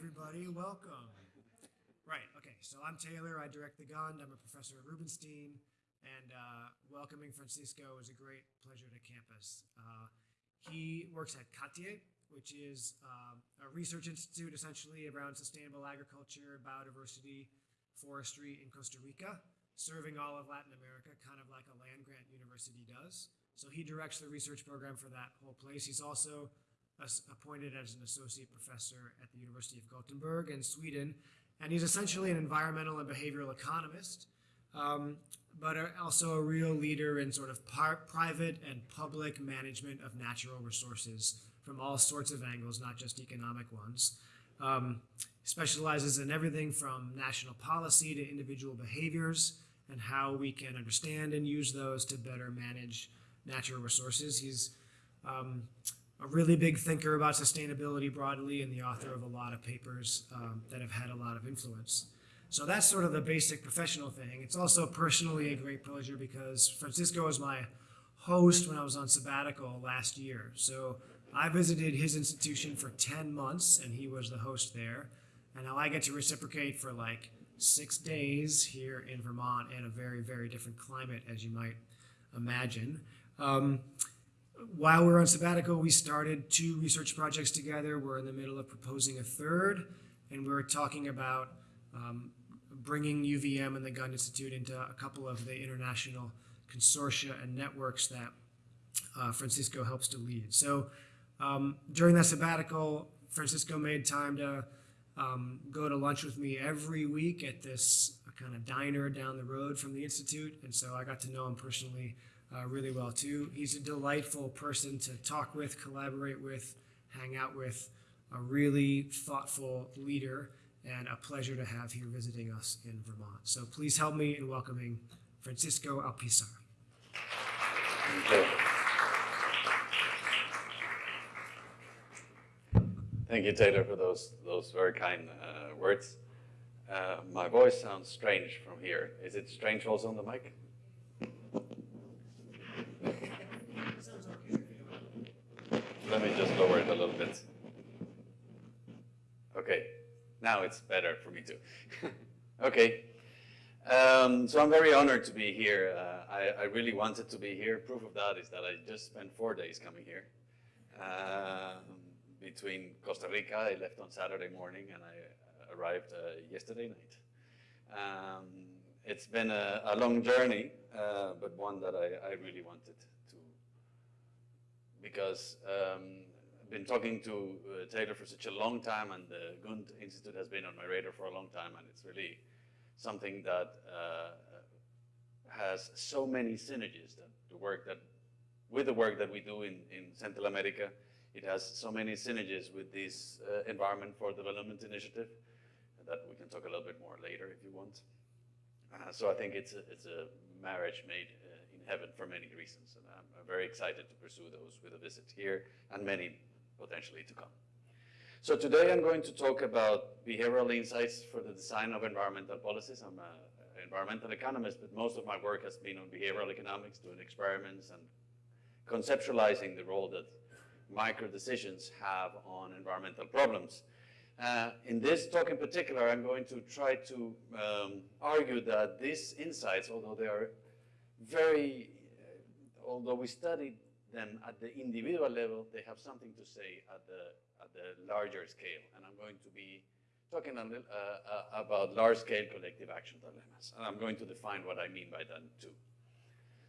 everybody. Welcome. Right, okay, so I'm Taylor. I direct the Gund. I'm a professor at Rubenstein. And uh, welcoming Francisco is a great pleasure to campus. Uh, he works at CATIE, which is um, a research institute essentially around sustainable agriculture, biodiversity, forestry in Costa Rica, serving all of Latin America, kind of like a land grant university does. So he directs the research program for that whole place. He's also appointed as an associate professor at the University of Gothenburg in Sweden. And he's essentially an environmental and behavioral economist, um, but also a real leader in sort of private and public management of natural resources from all sorts of angles, not just economic ones. Um, specializes in everything from national policy to individual behaviors and how we can understand and use those to better manage natural resources. He's um, a really big thinker about sustainability broadly and the author of a lot of papers um, that have had a lot of influence. So that's sort of the basic professional thing. It's also personally a great pleasure because Francisco was my host when I was on sabbatical last year. So I visited his institution for 10 months and he was the host there. And now I get to reciprocate for like six days here in Vermont in a very, very different climate, as you might imagine. Um, while we're on sabbatical, we started two research projects together. We're in the middle of proposing a third, and we're talking about um, bringing UVM and the Gund Institute into a couple of the international consortia and networks that uh, Francisco helps to lead. So um, during that sabbatical, Francisco made time to um, go to lunch with me every week at this kind of diner down the road from the Institute. And so I got to know him personally uh, really well too. He's a delightful person to talk with, collaborate with, hang out with, a really thoughtful leader, and a pleasure to have here visiting us in Vermont. So please help me in welcoming Francisco Alpizar. Thank you. Taylor, for those those very kind uh, words. Uh, my voice sounds strange from here. Is it strange also on the mic? Let me just lower it a little bit. Okay, now it's better for me too. okay, um, so I'm very honored to be here. Uh, I, I, really wanted to be here. Proof of that is that I just spent four days coming here. Um, between Costa Rica, I left on Saturday morning and I arrived uh, yesterday night. Um, it's been a, a long journey, uh, but one that I, I really wanted to, because um, been talking to uh, Taylor for such a long time and the Gund Institute has been on my radar for a long time and it's really something that uh, has so many synergies that the work that with the work that we do in, in Central America it has so many synergies with this uh, Environment for Development Initiative that we can talk a little bit more later if you want. Uh, so I think it's a, it's a marriage made uh, in heaven for many reasons. And I'm, I'm very excited to pursue those with a visit here and many potentially to come. So today I'm going to talk about behavioral insights for the design of environmental policies. I'm an environmental economist, but most of my work has been on behavioral economics, doing experiments and conceptualizing the role that micro decisions have on environmental problems. Uh, in this talk in particular, I'm going to try to um, argue that these insights, although they are very although we studied them at the individual level, they have something to say at the, at the larger scale. And I'm going to be talking a little, uh, uh, about large-scale collective action dilemmas. And I'm going to define what I mean by that too.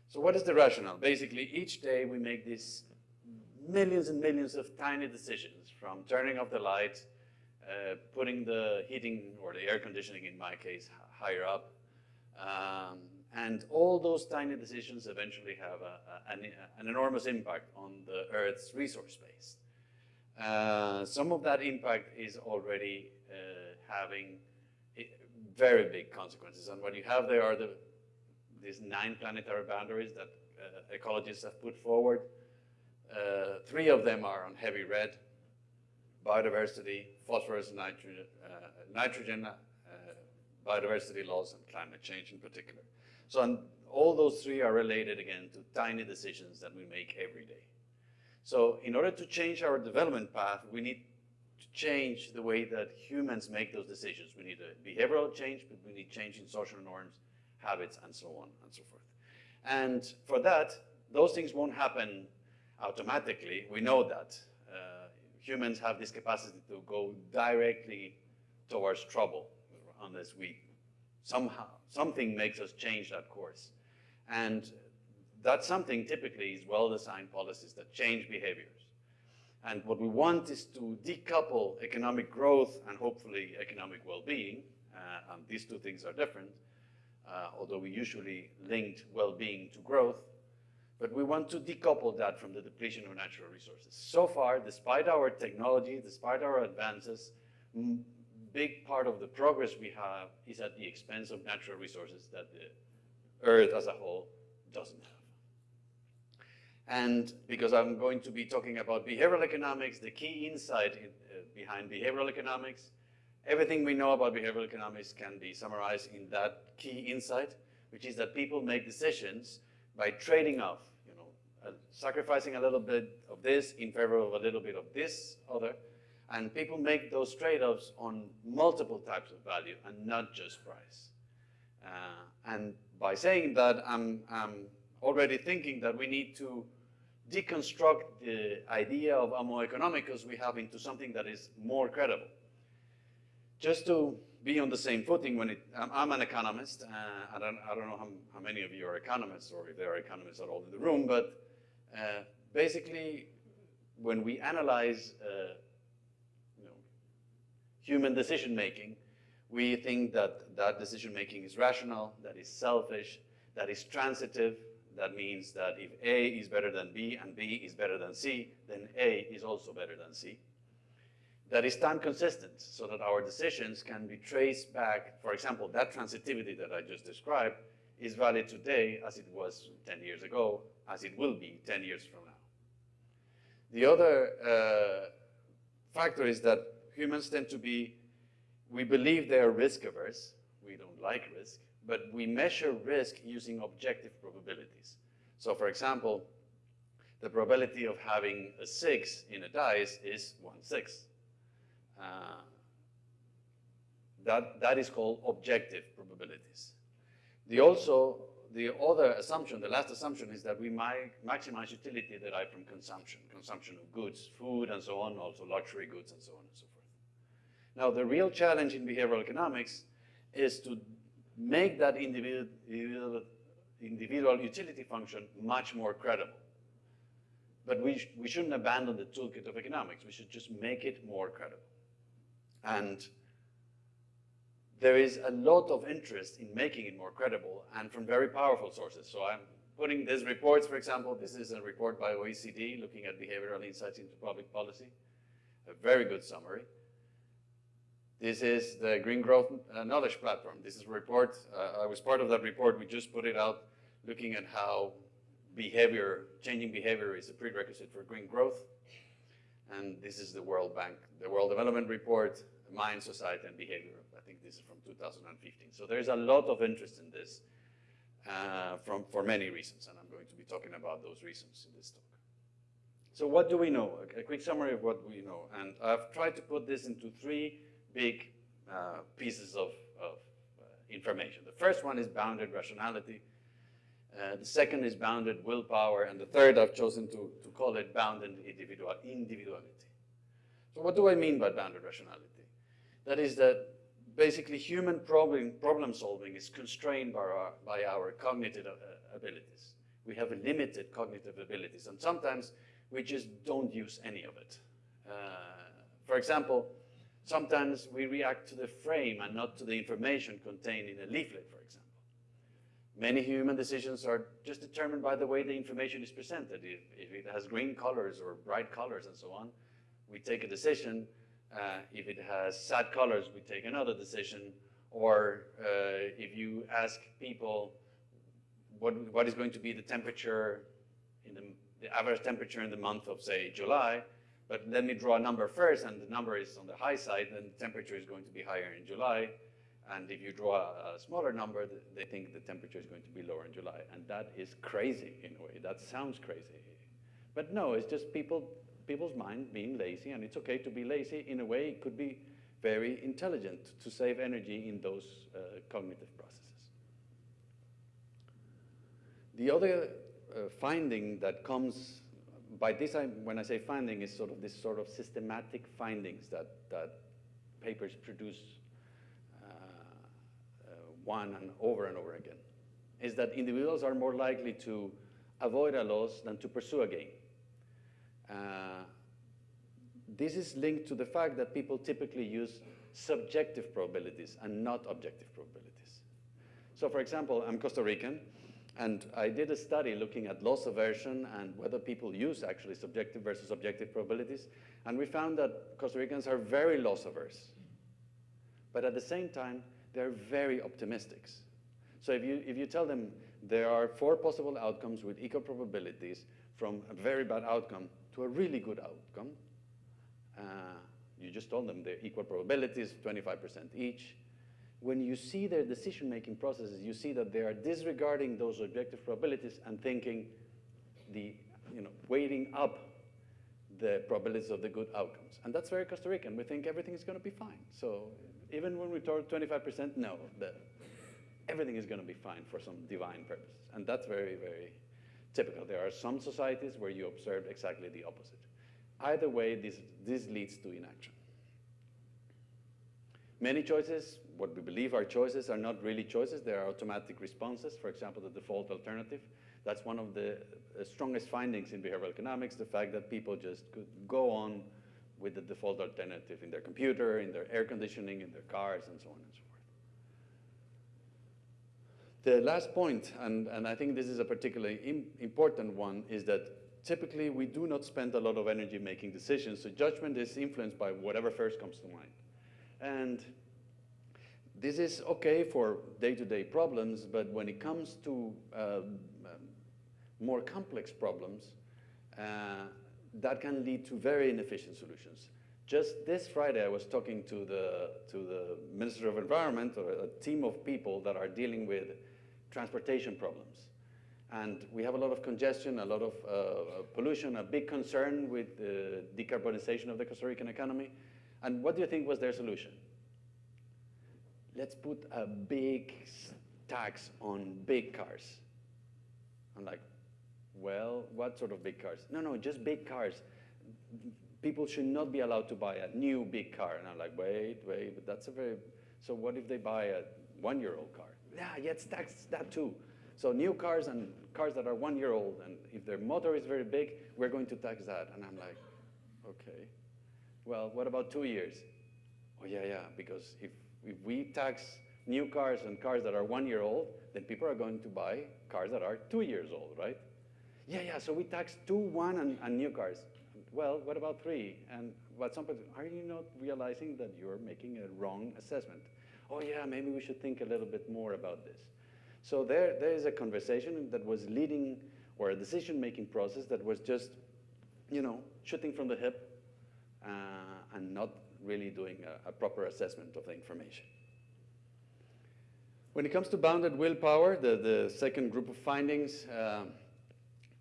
So what is the rationale? Basically, each day we make these millions and millions of tiny decisions from turning off the light, uh, putting the heating or the air conditioning, in my case, higher up, um, and all those tiny decisions eventually have a, a, an, an, enormous impact on the Earth's resource base. Uh, some of that impact is already uh, having very big consequences. And what you have there are the, these nine planetary boundaries that uh, ecologists have put forward. Uh, three of them are on heavy red, biodiversity, phosphorus and nitrogen, uh, nitrogen uh, biodiversity loss, and climate change in particular. So all those three are related again to tiny decisions that we make every day. So in order to change our development path, we need to change the way that humans make those decisions. We need a behavioral change, but we need change in social norms, habits, and so on and so forth. And for that, those things won't happen automatically. We know that. Uh, humans have this capacity to go directly towards trouble unless we somehow, something makes us change that course. And that something typically is well-designed policies that change behaviors. And what we want is to decouple economic growth and hopefully economic well-being, uh, and these two things are different, uh, although we usually linked well-being to growth, but we want to decouple that from the depletion of natural resources. So far, despite our technology, despite our advances, big part of the progress we have is at the expense of natural resources that the Earth as a whole doesn't have. And because I'm going to be talking about behavioral economics, the key insight in, uh, behind behavioral economics, everything we know about behavioral economics can be summarized in that key insight, which is that people make decisions by trading off, you know, uh, sacrificing a little bit of this in favor of a little bit of this other, and people make those trade-offs on multiple types of value and not just price. Uh, and by saying that, I'm, I'm already thinking that we need to deconstruct the idea of homo economicus we have into something that is more credible. Just to be on the same footing when it, I'm, I'm an economist, uh, I, don't, I don't know how, how, many of you are economists or if there are economists at all in the room, but uh, basically when we analyze uh, human decision making, we think that that decision making is rational, that is selfish, that is transitive, that means that if A is better than B and B is better than C, then A is also better than C. That is time consistent, so that our decisions can be traced back. For example, that transitivity that I just described is valid today as it was 10 years ago, as it will be 10 years from now. The other uh, factor is that humans tend to be, we believe they are risk averse. We don't like risk but we measure risk using objective probabilities. So for example, the probability of having a six in a dice is one sixth. Uh, that, that is called objective probabilities. The also, the other assumption, the last assumption is that we might maximize utility derived from consumption, consumption of goods, food and so on, also luxury goods and so on and so forth. Now the real challenge in behavioral economics is to make that individual, individual utility function much more credible. But we, sh we shouldn't abandon the toolkit of economics. We should just make it more credible. And there is a lot of interest in making it more credible and from very powerful sources. So I'm putting these reports, for example, this is a report by OECD looking at behavioral insights into public policy, a very good summary. This is the Green Growth uh, Knowledge Platform. This is a report. Uh, I was part of that report. We just put it out looking at how behavior, changing behavior is a prerequisite for green growth. And this is the World Bank, the World Development Report, Mind, Society, and Behavior. I think this is from 2015. So there's a lot of interest in this uh, from, for many reasons, and I'm going to be talking about those reasons in this talk. So what do we know? A, a quick summary of what we know. And I've tried to put this into three big uh, pieces of, of uh, information. The first one is bounded rationality. Uh, the second is bounded willpower. And the third I've chosen to, to call it bounded individual, individuality. So what do I mean by bounded rationality? That is that basically human problem, problem solving is constrained by our, by our cognitive uh, abilities. We have limited cognitive abilities, and sometimes we just don't use any of it. Uh, for example, Sometimes we react to the frame and not to the information contained in a leaflet, for example. Many human decisions are just determined by the way the information is presented. If, if it has green colors or bright colors and so on, we take a decision. Uh, if it has sad colors, we take another decision. Or uh, if you ask people what, what is going to be the temperature, in the, the average temperature in the month of, say, July, but let me draw a number first, and the number is on the high side, then the temperature is going to be higher in July. And if you draw a, smaller number, they think the temperature is going to be lower in July. And that is crazy in a way. That sounds crazy. But no, it's just people, people's mind being lazy, and it's okay to be lazy. In a way, it could be very intelligent to save energy in those uh, cognitive processes. The other uh, finding that comes by this, I, when I say finding, is sort of this sort of systematic findings that, that papers produce uh, uh, one and over and over again, is that individuals are more likely to avoid a loss than to pursue a gain. Uh, this is linked to the fact that people typically use subjective probabilities and not objective probabilities. So for example, I'm Costa Rican, and I did a study looking at loss aversion and whether people use actually subjective versus objective probabilities. And we found that Costa Ricans are very loss averse. But at the same time, they're very optimistic. So if you, if you tell them there are four possible outcomes with equal probabilities from a very bad outcome to a really good outcome, uh, you just told them they're equal probabilities, 25% each, when you see their decision-making processes, you see that they are disregarding those objective probabilities and thinking the, you know, weighting up the probabilities of the good outcomes. And that's very Costa Rican. We think everything is going to be fine. So even when we told 25%, no, the, everything is going to be fine for some divine purpose. And that's very, very typical. There are some societies where you observe exactly the opposite. Either way, this, this leads to inaction. Many choices what we believe are choices are not really choices, they are automatic responses. For example, the default alternative. That's one of the uh, strongest findings in behavioral economics, the fact that people just could go on with the default alternative in their computer, in their air conditioning, in their cars, and so on and so forth. The last point, and, and I think this is a particularly Im important one, is that typically we do not spend a lot of energy making decisions, so judgment is influenced by whatever first comes to mind. And this is okay for day-to-day -day problems, but when it comes to um, more complex problems, uh, that can lead to very inefficient solutions. Just this Friday, I was talking to the, to the Minister of Environment, or a team of people that are dealing with transportation problems. And we have a lot of congestion, a lot of uh, pollution, a big concern with the decarbonization of the Costa Rican economy. And what do you think was their solution? Let's put a big tax on big cars. I'm like, well, what sort of big cars? No, no, just big cars. People should not be allowed to buy a new big car. And I'm like, wait, wait, but that's a very, so what if they buy a one-year-old car? Yeah, let's tax that too. So new cars and cars that are one year old, and if their motor is very big, we're going to tax that. And I'm like, okay. Well, what about two years? Oh yeah, yeah, because if if we tax new cars and cars that are one year old, then people are going to buy cars that are two years old, right? Yeah, yeah, so we tax two, one, and, and new cars. Well, what about three? And what some people, are you not realizing that you're making a wrong assessment? Oh yeah, maybe we should think a little bit more about this. So there, there is a conversation that was leading, or a decision-making process that was just, you know, shooting from the hip uh, and not really doing a, a proper assessment of the information. When it comes to bounded willpower, the, the second group of findings, uh,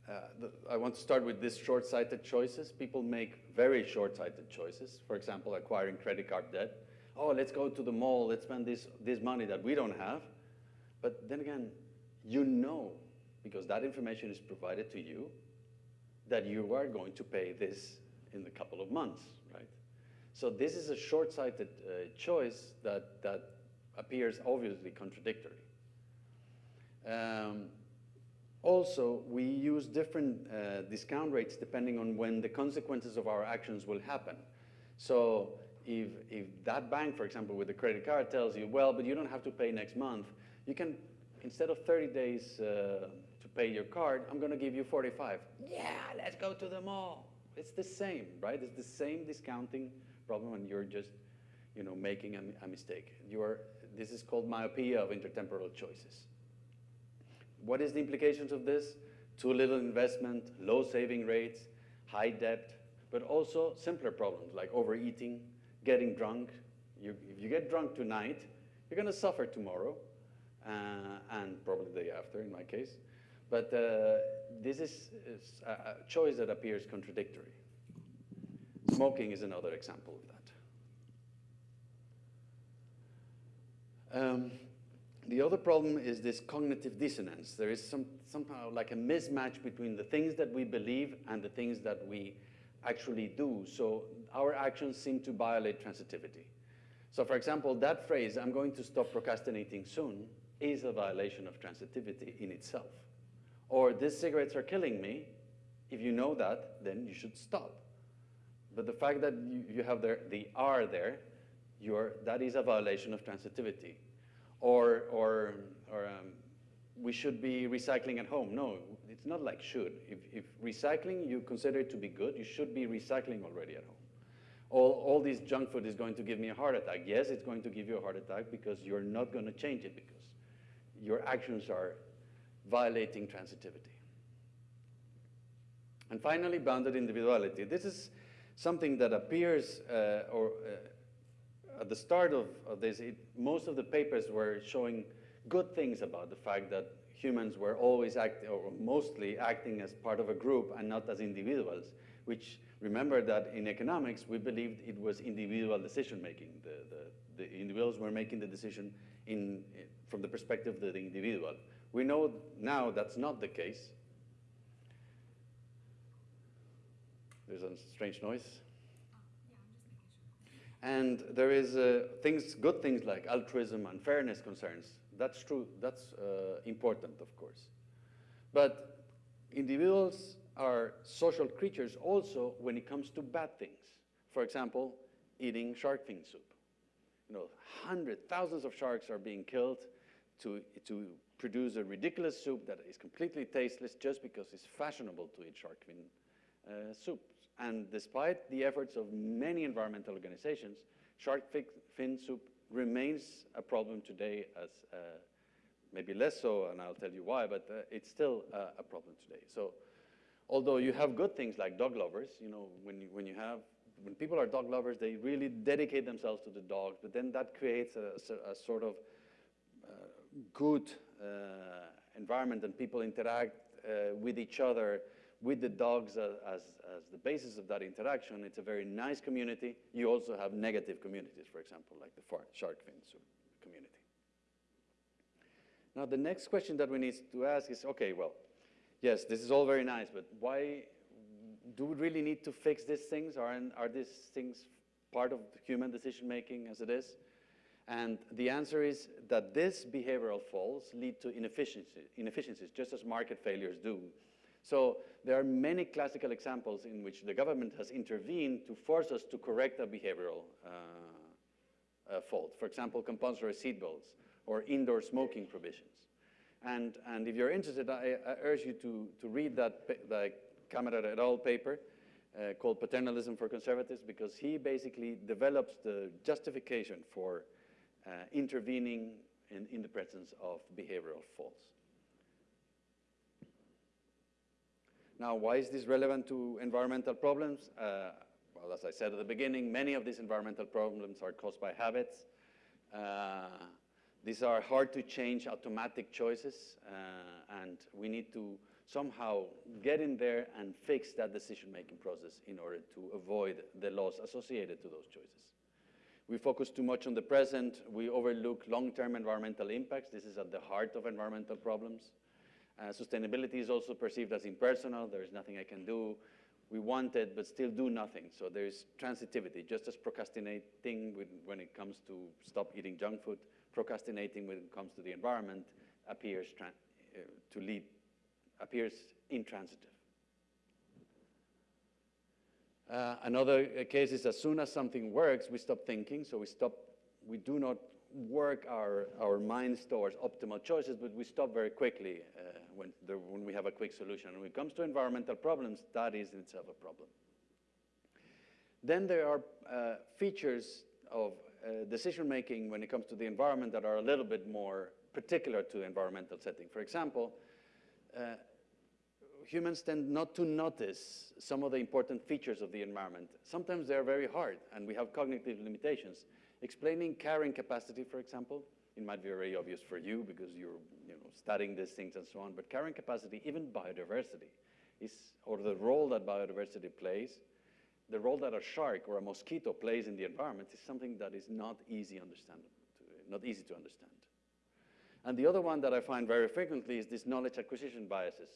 uh, the, I want to start with these short-sighted choices. People make very short-sighted choices. For example, acquiring credit card debt. Oh, let's go to the mall, let's spend this, this money that we don't have. But then again, you know, because that information is provided to you, that you are going to pay this in a couple of months. So this is a short-sighted uh, choice that, that appears obviously contradictory. Um, also, we use different uh, discount rates depending on when the consequences of our actions will happen. So if, if that bank, for example, with the credit card tells you, well, but you don't have to pay next month, you can, instead of 30 days uh, to pay your card, I'm going to give you 45. Yeah, let's go to the mall. It's the same, right? It's the same discounting problem and you're just you know, making a, a mistake. You're, this is called myopia of intertemporal choices. What is the implications of this? Too little investment, low saving rates, high debt, but also simpler problems like overeating, getting drunk. You, if you get drunk tonight, you're going to suffer tomorrow, uh, and probably the day after in my case. But uh, this is, is a choice that appears contradictory. Smoking is another example of that. Um, the other problem is this cognitive dissonance. There is some, somehow like a mismatch between the things that we believe and the things that we actually do. So our actions seem to violate transitivity. So for example, that phrase, I'm going to stop procrastinating soon, is a violation of transitivity in itself. Or these cigarettes are killing me, if you know that, then you should stop. But the fact that you, you have the, the R there, that is a violation of transitivity. Or, or, or um, we should be recycling at home. No, it's not like should. If, if recycling you consider it to be good, you should be recycling already at home. All, all this junk food is going to give me a heart attack. Yes, it's going to give you a heart attack because you're not going to change it because your actions are violating transitivity. And finally, bounded individuality. This is something that appears, uh, or uh, at the start of, of this, it, most of the papers were showing good things about the fact that humans were always acting, or mostly acting as part of a group and not as individuals, which remember that in economics, we believed it was individual decision making. The, the, the individuals were making the decision in, from the perspective of the individual. We know now that's not the case. There's a strange noise. And there is uh, things, good things like altruism and fairness concerns. That's true, that's uh, important, of course. But individuals are social creatures also when it comes to bad things. For example, eating shark fin soup. You know, hundreds, thousands of sharks are being killed to, to produce a ridiculous soup that is completely tasteless just because it's fashionable to eat shark fin uh, soup. And despite the efforts of many environmental organizations, shark fin soup remains a problem today as uh, maybe less so, and I'll tell you why, but uh, it's still uh, a problem today. So although you have good things like dog lovers, you know, when you, when you have, when people are dog lovers, they really dedicate themselves to the dogs, but then that creates a, a sort of uh, good uh, environment and people interact uh, with each other with the dogs as, as, as, the basis of that interaction, it's a very nice community. You also have negative communities, for example, like the shark fin community. Now, the next question that we need to ask is, okay, well, yes, this is all very nice, but why do we really need to fix these things? Are, are these things part of human decision-making as it is? And the answer is that these behavioral faults lead to inefficiencies, just as market failures do. So there are many classical examples in which the government has intervened to force us to correct a behavioral uh, uh, fault. For example, compulsory seatbelts or indoor smoking provisions. And, and if you're interested, I, I urge you to, to read that the et al. paper uh, called Paternalism for Conservatives because he basically develops the justification for uh, intervening in, in the presence of behavioral faults. Now, why is this relevant to environmental problems? Uh, well, as I said at the beginning, many of these environmental problems are caused by habits. Uh, these are hard to change automatic choices, uh, and we need to somehow get in there and fix that decision-making process in order to avoid the loss associated to those choices. We focus too much on the present. We overlook long-term environmental impacts. This is at the heart of environmental problems. Uh, sustainability is also perceived as impersonal. There is nothing I can do. We want it, but still do nothing. So there's transitivity, just as procrastinating when it comes to stop eating junk food, procrastinating when it comes to the environment appears uh, to lead, appears intransitive. Uh, another uh, case is as soon as something works, we stop thinking, so we stop, we do not work our, our minds towards optimal choices, but we stop very quickly uh, when, when we have a quick solution. When it comes to environmental problems, that is in itself a problem. Then there are uh, features of uh, decision-making when it comes to the environment that are a little bit more particular to environmental setting. For example, uh, humans tend not to notice some of the important features of the environment. Sometimes they're very hard, and we have cognitive limitations. Explaining carrying capacity, for example, it might be very obvious for you because you're you know, studying these things and so on, but carrying capacity, even biodiversity, is, or the role that biodiversity plays, the role that a shark or a mosquito plays in the environment is something that is not easy, understand, not easy to understand. And the other one that I find very frequently is this knowledge acquisition biases.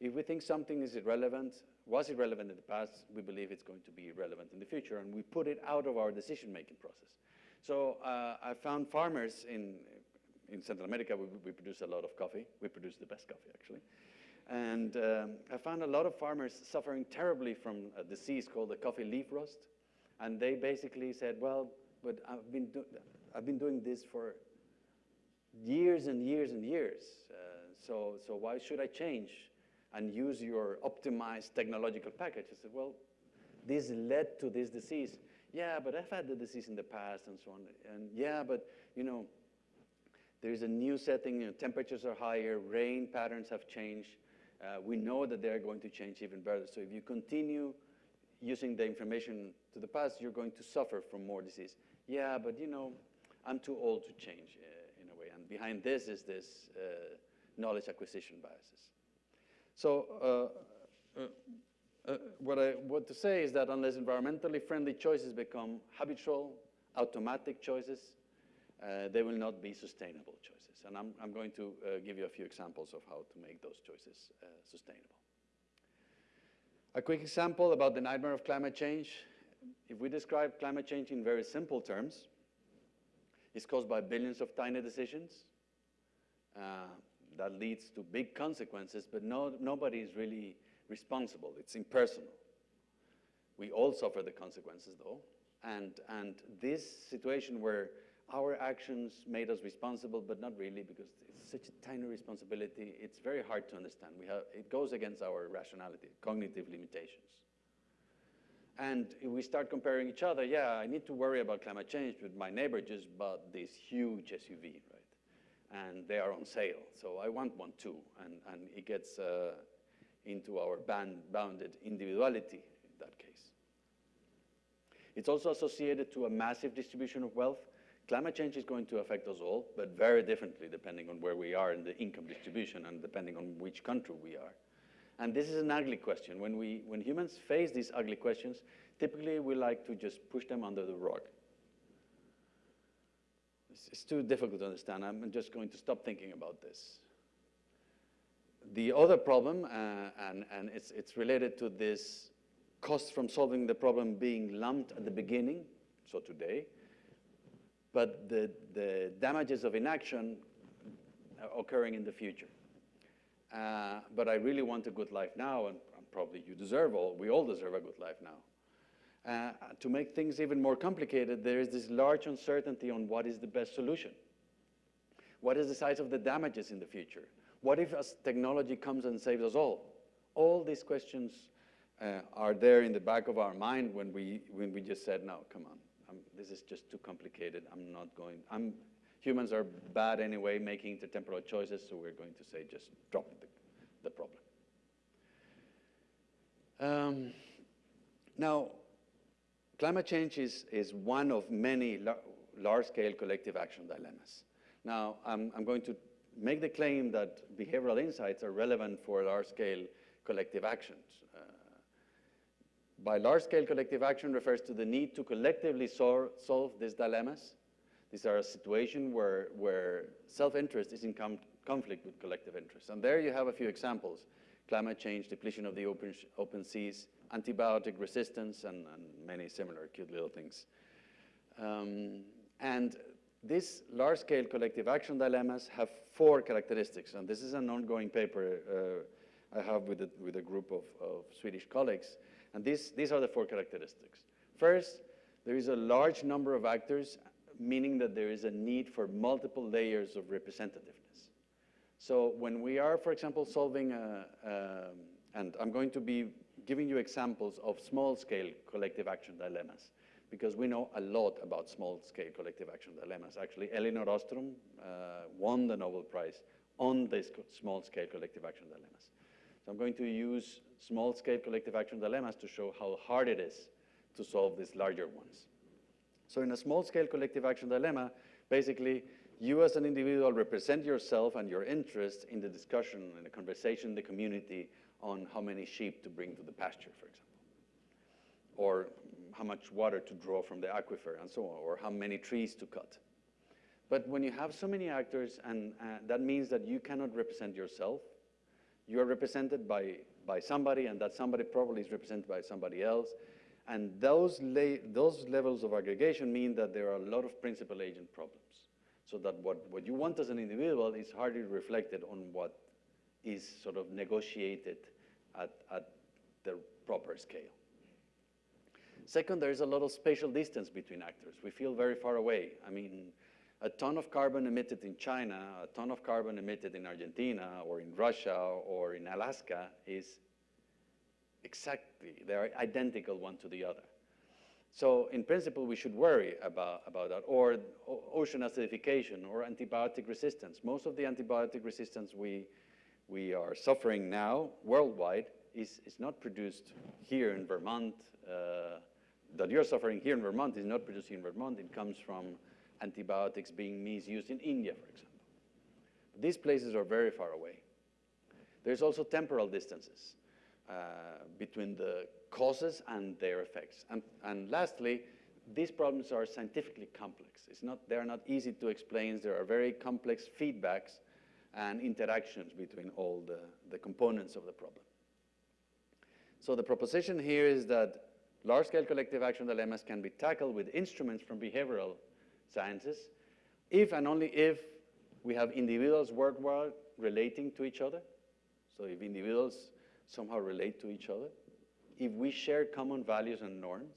If we think something is irrelevant, was irrelevant in the past, we believe it's going to be irrelevant in the future, and we put it out of our decision-making process. So uh, I found farmers in, in Central America, we, we, produce a lot of coffee. We produce the best coffee, actually. And um, I found a lot of farmers suffering terribly from a disease called the coffee leaf rust. And they basically said, well, but I've been, I've been doing this for years and years and years. Uh, so, so why should I change and use your optimized technological package? I said, well, this led to this disease. Yeah, but I've had the disease in the past and so on. And yeah, but, you know, there's a new setting, you know, temperatures are higher, rain patterns have changed. Uh, we know that they're going to change even better. So if you continue using the information to the past, you're going to suffer from more disease. Yeah, but you know, I'm too old to change uh, in a way. And behind this is this uh, knowledge acquisition biases. So uh, what I want to say is that unless environmentally friendly choices become habitual, automatic choices, uh, they will not be sustainable choices. And I'm, I'm going to uh, give you a few examples of how to make those choices uh, sustainable. A quick example about the nightmare of climate change. If we describe climate change in very simple terms, it's caused by billions of tiny decisions. Uh, that leads to big consequences, but no, nobody is really responsible. It's impersonal. We all suffer the consequences, though. And, and this situation where our actions made us responsible, but not really because it's such a tiny responsibility. It's very hard to understand. We have, it goes against our rationality, cognitive limitations. And if we start comparing each other, yeah, I need to worry about climate change, but my neighbor just bought this huge SUV, right? And they are on sale, so I want one too. And, and it gets uh, into our band, bounded individuality in that case. It's also associated to a massive distribution of wealth. Climate change is going to affect us all, but very differently depending on where we are in the income distribution and depending on which country we are. And this is an ugly question. When, we, when humans face these ugly questions, typically we like to just push them under the rug. It's, it's too difficult to understand. I'm just going to stop thinking about this. The other problem, uh, and, and it's, it's related to this cost from solving the problem being lumped at the beginning, so today, but the, the damages of inaction occurring in the future. Uh, but I really want a good life now, and probably you deserve all, we all deserve a good life now. Uh, to make things even more complicated, there is this large uncertainty on what is the best solution. What is the size of the damages in the future? What if as technology comes and saves us all? All these questions uh, are there in the back of our mind when we, when we just said, no, come on, I'm, this is just too complicated. I'm not going, I'm, humans are bad anyway making intertemporal choices, so we're going to say just drop the, the problem. Um, now, climate change is, is one of many la large-scale collective action dilemmas. Now, I'm, I'm going to make the claim that behavioral insights are relevant for large-scale collective actions. Uh, by large-scale collective action refers to the need to collectively sol solve these dilemmas. These are a situation where, where self-interest is in com conflict with collective interest. And there you have a few examples. Climate change, depletion of the open, open seas, antibiotic resistance, and, and, many similar cute little things. Um, and these large-scale collective action dilemmas have four characteristics, and this is an ongoing paper uh, I have with a, with a group of, of Swedish colleagues. And these, these are the four characteristics. First, there is a large number of actors, meaning that there is a need for multiple layers of representativeness. So when we are, for example, solving, a, um, and I'm going to be giving you examples of small-scale collective action dilemmas, because we know a lot about small-scale collective action dilemmas. Actually, Elinor Ostrom uh, won the Nobel Prize on these small-scale collective action dilemmas. So I'm going to use small-scale collective action dilemmas to show how hard it is to solve these larger ones. So in a small-scale collective action dilemma, basically, you as an individual represent yourself and your interests in the discussion, in the conversation in the community on how many sheep to bring to the pasture, for example. Or how much water to draw from the aquifer and so on, or how many trees to cut. But when you have so many actors, and uh, that means that you cannot represent yourself, you are represented by, by somebody, and that somebody probably is represented by somebody else. And those, those levels of aggregation mean that there are a lot of principal agent problems. So that what, what you want as an individual is hardly reflected on what is sort of negotiated at, at the proper scale. Second, there is a lot of spatial distance between actors. We feel very far away. I mean, a ton of carbon emitted in China, a ton of carbon emitted in Argentina or in Russia or in Alaska is exactly, they're identical one to the other. So in principle, we should worry about, about that, or ocean acidification or antibiotic resistance. Most of the antibiotic resistance we, we are suffering now worldwide is, is not produced here in Vermont. Uh, that you're suffering here in Vermont is not produced in Vermont. It comes from antibiotics being misused in India, for example. These places are very far away. There's also temporal distances uh, between the causes and their effects. And, and lastly, these problems are scientifically complex. It's not, they're not easy to explain. There are very complex feedbacks and interactions between all the, the components of the problem. So the proposition here is that large-scale collective action dilemmas can be tackled with instruments from behavioral sciences if and only if we have individuals worldwide relating to each other. So if individuals somehow relate to each other, if we share common values and norms,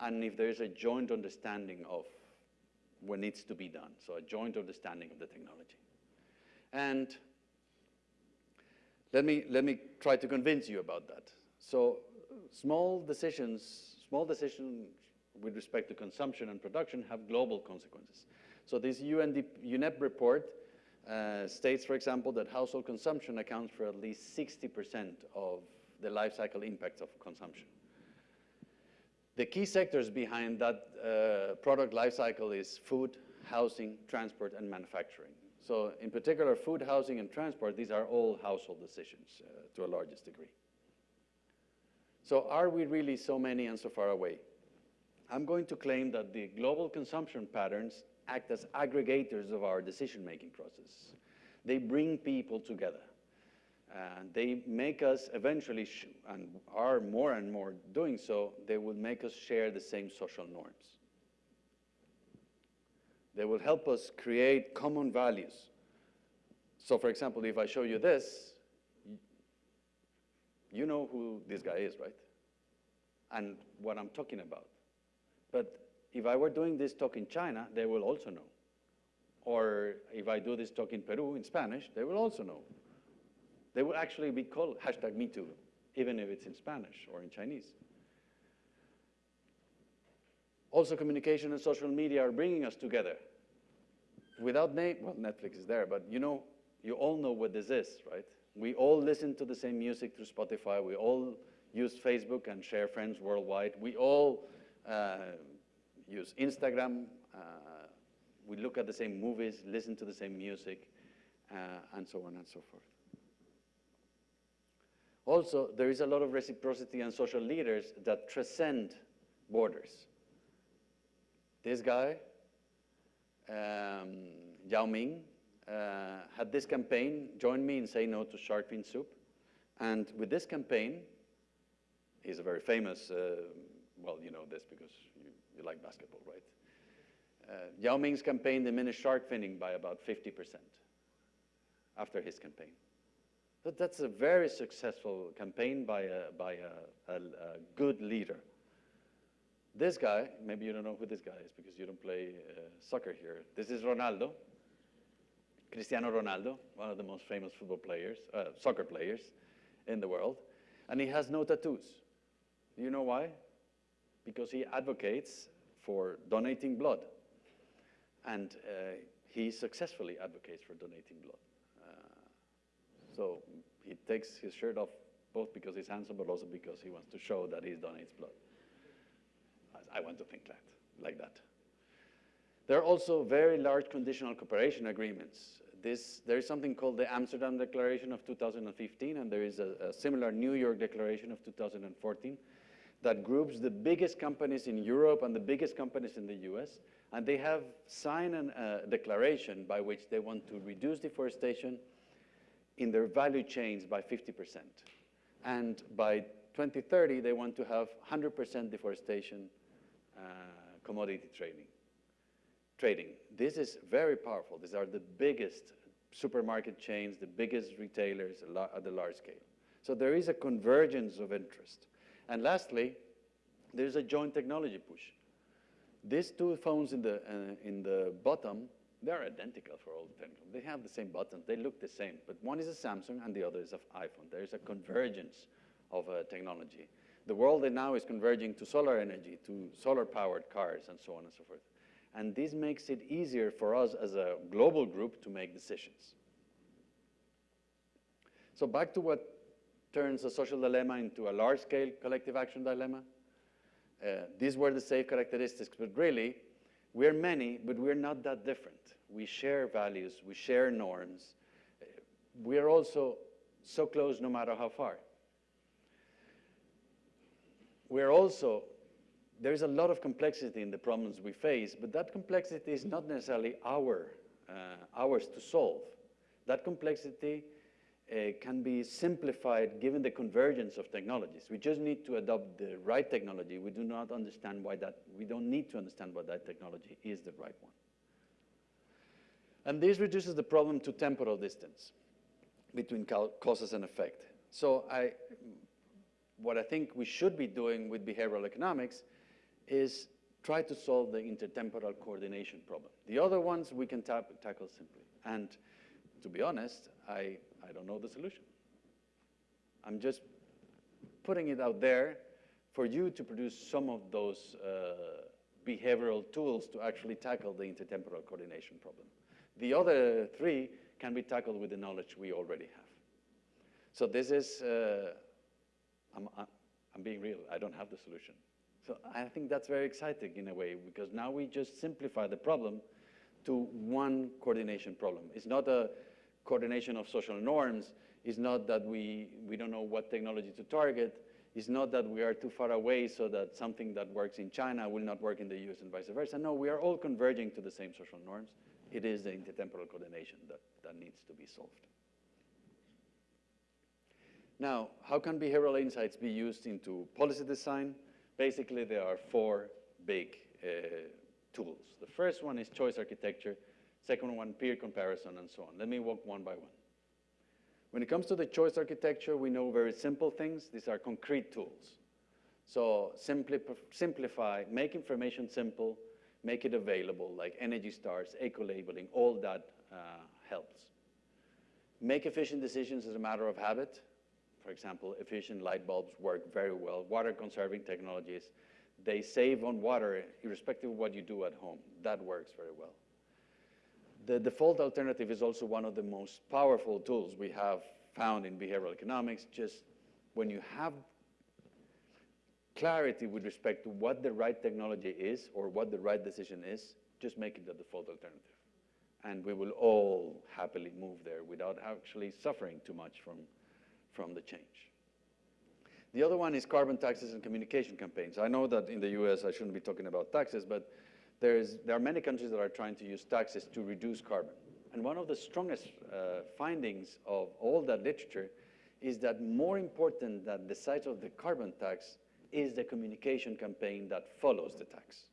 and if there is a joint understanding of what needs to be done, so a joint understanding of the technology. And let me, let me try to convince you about that. So small decisions, small decisions with respect to consumption and production have global consequences. So this UNEP report uh, states, for example, that household consumption accounts for at least 60% of the life cycle impacts of consumption. The key sectors behind that uh, product life cycle is food, housing, transport, and manufacturing. So in particular, food, housing, and transport, these are all household decisions uh, to a largest degree. So are we really so many and so far away? I'm going to claim that the global consumption patterns act as aggregators of our decision-making process. They bring people together. And they make us eventually, and are more and more doing so, they will make us share the same social norms. They will help us create common values. So for example, if I show you this, you know who this guy is, right? And what I'm talking about. But if I were doing this talk in China, they will also know. Or if I do this talk in Peru in Spanish, they will also know. They will actually be called hashtag MeToo, even if it's in Spanish or in Chinese. Also, communication and social media are bringing us together. Without name, well, Netflix is there, but you know, you all know what this is, right? We all listen to the same music through Spotify. We all use Facebook and share friends worldwide. We all uh, use Instagram. Uh, we look at the same movies, listen to the same music, uh, and so on and so forth. Also, there is a lot of reciprocity and social leaders that transcend borders. This guy, um, Yao Ming, uh, had this campaign, join me in Say No to Shark Fin Soup. And with this campaign, he's a very famous, uh, well, you know this because you, you like basketball, right? Uh, Yao Ming's campaign diminished shark finning by about 50% after his campaign. But that's a very successful campaign by a, by a, a, a good leader. This guy, maybe you don't know who this guy is because you don't play uh, soccer here. This is Ronaldo, Cristiano Ronaldo, one of the most famous football players, uh, soccer players in the world. And he has no tattoos. Do you know why? Because he advocates for donating blood. And uh, he successfully advocates for donating blood. So he takes his shirt off both because he's handsome, but also because he wants to show that he donates blood. I want to think that, like that. There are also very large conditional cooperation agreements. This, there is something called the Amsterdam Declaration of 2015, and there is a, a similar New York Declaration of 2014 that groups the biggest companies in Europe and the biggest companies in the US, and they have signed a uh, declaration by which they want to reduce deforestation in their value chains by 50%. And by 2030, they want to have 100% deforestation uh, commodity trading. Trading. This is very powerful. These are the biggest supermarket chains, the biggest retailers at the large scale. So there is a convergence of interest. And lastly, there's a joint technology push. These two phones in the, uh, in the bottom, they're identical for all the. They have the same buttons, they look the same, but one is a Samsung and the other is an iPhone. There is a convergence of uh, technology. The world now is converging to solar energy, to solar-powered cars, and so on and so forth. And this makes it easier for us as a global group to make decisions. So back to what turns a social dilemma into a large-scale collective action dilemma. Uh, these were the safe characteristics, but really, we're many, but we're not that different. We share values, we share norms. Uh, we're also so close no matter how far. We're also, there's a lot of complexity in the problems we face, but that complexity is not necessarily our, uh, ours to solve. That complexity uh, can be simplified given the convergence of technologies. We just need to adopt the right technology. We do not understand why that, we don't need to understand why that technology is the right one. And this reduces the problem to temporal distance between causes and effect. So I, what I think we should be doing with behavioral economics is try to solve the intertemporal coordination problem. The other ones we can tackle simply. And to be honest, I I don't know the solution. I'm just putting it out there for you to produce some of those uh, behavioral tools to actually tackle the intertemporal coordination problem. The other three can be tackled with the knowledge we already have. So this is, uh, I'm, I'm being real, I don't have the solution. So I think that's very exciting in a way, because now we just simplify the problem to one coordination problem. It's not a coordination of social norms It's not that we, we don't know what technology to target. It's not that we are too far away so that something that works in China will not work in the US and vice versa. No, we are all converging to the same social norms. It is the intertemporal coordination that, that needs to be solved. Now, how can behavioral insights be used into policy design? Basically, there are four big uh, tools. The first one is choice architecture. Second one, peer comparison, and so on. Let me walk one by one. When it comes to the choice architecture, we know very simple things. These are concrete tools. So simply, simplify, make information simple, make it available, like Energy Stars, eco-labeling, all that uh, helps. Make efficient decisions as a matter of habit. For example, efficient light bulbs work very well. Water conserving technologies, they save on water irrespective of what you do at home. That works very well. The default alternative is also one of the most powerful tools we have found in behavioral economics. Just when you have clarity with respect to what the right technology is or what the right decision is, just make it the default alternative. And we will all happily move there without actually suffering too much from, from the change. The other one is carbon taxes and communication campaigns. I know that in the US I shouldn't be talking about taxes, but there, is, there are many countries that are trying to use taxes to reduce carbon. And one of the strongest uh, findings of all that literature is that more important than the size of the carbon tax is the communication campaign that follows the tax.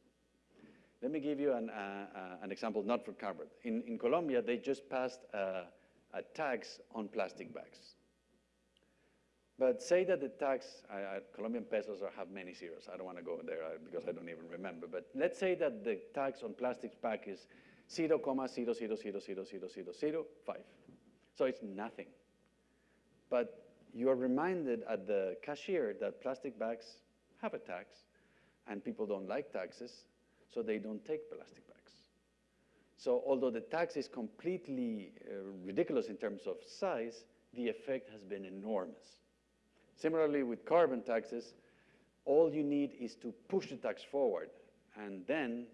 Let me give you an, uh, uh, an example, not for carbon. In, in Colombia, they just passed a, a tax on plastic bags. But say that the tax, I, I, Colombian pesos are, have many zeros. I don't want to go there because I don't even remember. But let's say that the tax on plastics pack is 0,000000005. So it's nothing. But you are reminded at the cashier that plastic bags have a tax, and people don't like taxes, so they don't take plastic bags. So although the tax is completely uh, ridiculous in terms of size, the effect has been enormous. Similarly, with carbon taxes, all you need is to push the tax forward and then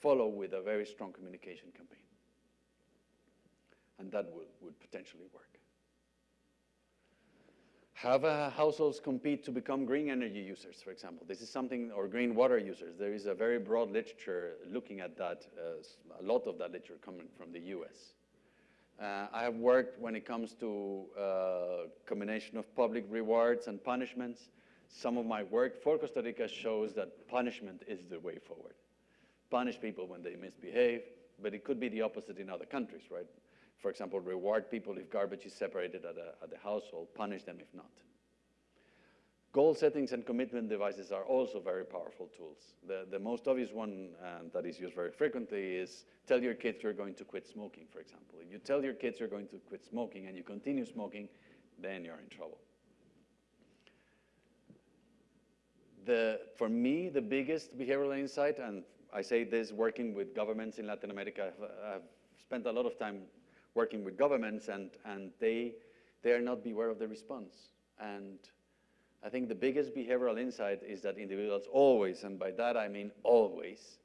follow with a very strong communication campaign. And that would, would potentially work. have uh, households compete to become green energy users, for example. This is something, or green water users. There is a very broad literature looking at that, uh, a lot of that literature coming from the US. Uh, I have worked when it comes to uh, combination of public rewards and punishments. Some of my work for Costa Rica shows that punishment is the way forward. Punish people when they misbehave, but it could be the opposite in other countries, right? For example, reward people if garbage is separated at, a, at the household, punish them if not. Goal settings and commitment devices are also very powerful tools. The, the most obvious one uh, that is used very frequently is tell your kids you're going to quit smoking, for example. If you tell your kids you're going to quit smoking and you continue smoking, then you're in trouble. The, for me, the biggest behavioral insight, and I say this working with governments in Latin America, I've, I've spent a lot of time working with governments and, and they, they are not beware of the response. And I think the biggest behavioral insight is that individuals always, and by that I mean always,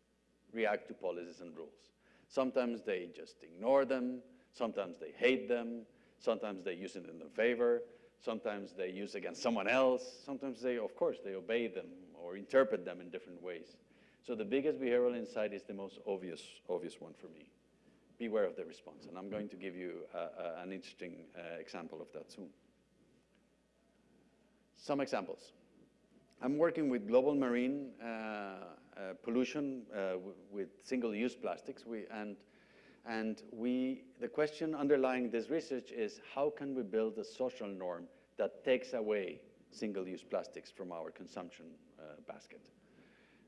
react to policies and rules. Sometimes they just ignore them, sometimes they hate them, sometimes they use it in their favor, sometimes they use against someone else, sometimes they, of course, they obey them or interpret them in different ways. So the biggest behavioral insight is the most obvious, obvious one for me. Beware of the response, and I'm going to give you uh, uh, an interesting uh, example of that soon. Some examples. I'm working with global marine uh, uh, pollution uh, with single-use plastics, we, and, and we, the question underlying this research is how can we build a social norm that takes away single-use plastics from our consumption basket?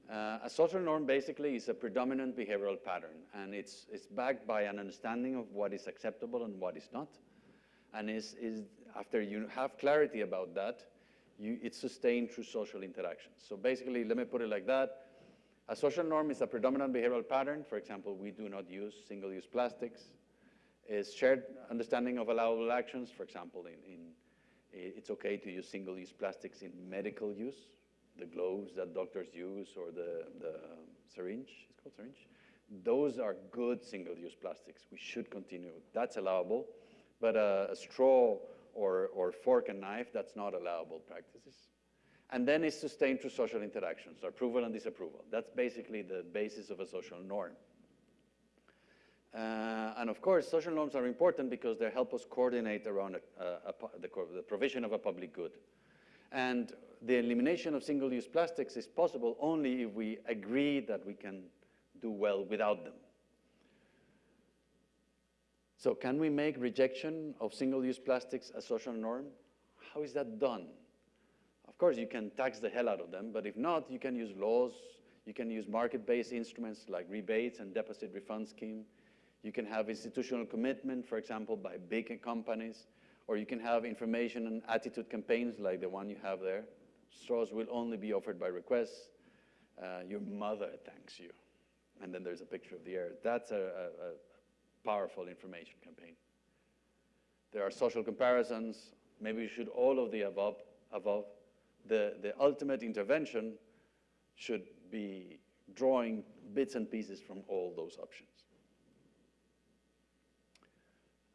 Uh, a social norm basically is a predominant behavioral pattern, and it's, it's backed by an understanding of what is acceptable and what is not. And is, is after you have clarity about that, you, it's sustained through social interactions. So basically, let me put it like that. A social norm is a predominant behavioral pattern. For example, we do not use single-use plastics. Is shared understanding of allowable actions. For example, in, in, it's okay to use single-use plastics in medical use the gloves that doctors use or the, the syringe, it's called syringe. Those are good single-use plastics. We should continue. That's allowable. But a, a straw or, or fork and knife, that's not allowable practices. And then it's sustained through social interactions, approval and disapproval. That's basically the basis of a social norm. Uh, and of course, social norms are important because they help us coordinate around a, a, a, the, the provision of a public good. And the elimination of single-use plastics is possible only if we agree that we can do well without them. So can we make rejection of single-use plastics a social norm? How is that done? Of course, you can tax the hell out of them, but if not, you can use laws, you can use market-based instruments like rebates and deposit refund scheme. You can have institutional commitment, for example, by big companies, or you can have information and attitude campaigns like the one you have there. Straws will only be offered by request. Uh, your mother thanks you. And then there's a picture of the air. That's a, a, a powerful information campaign. There are social comparisons. Maybe you should all of the above. above. The, the ultimate intervention should be drawing bits and pieces from all those options.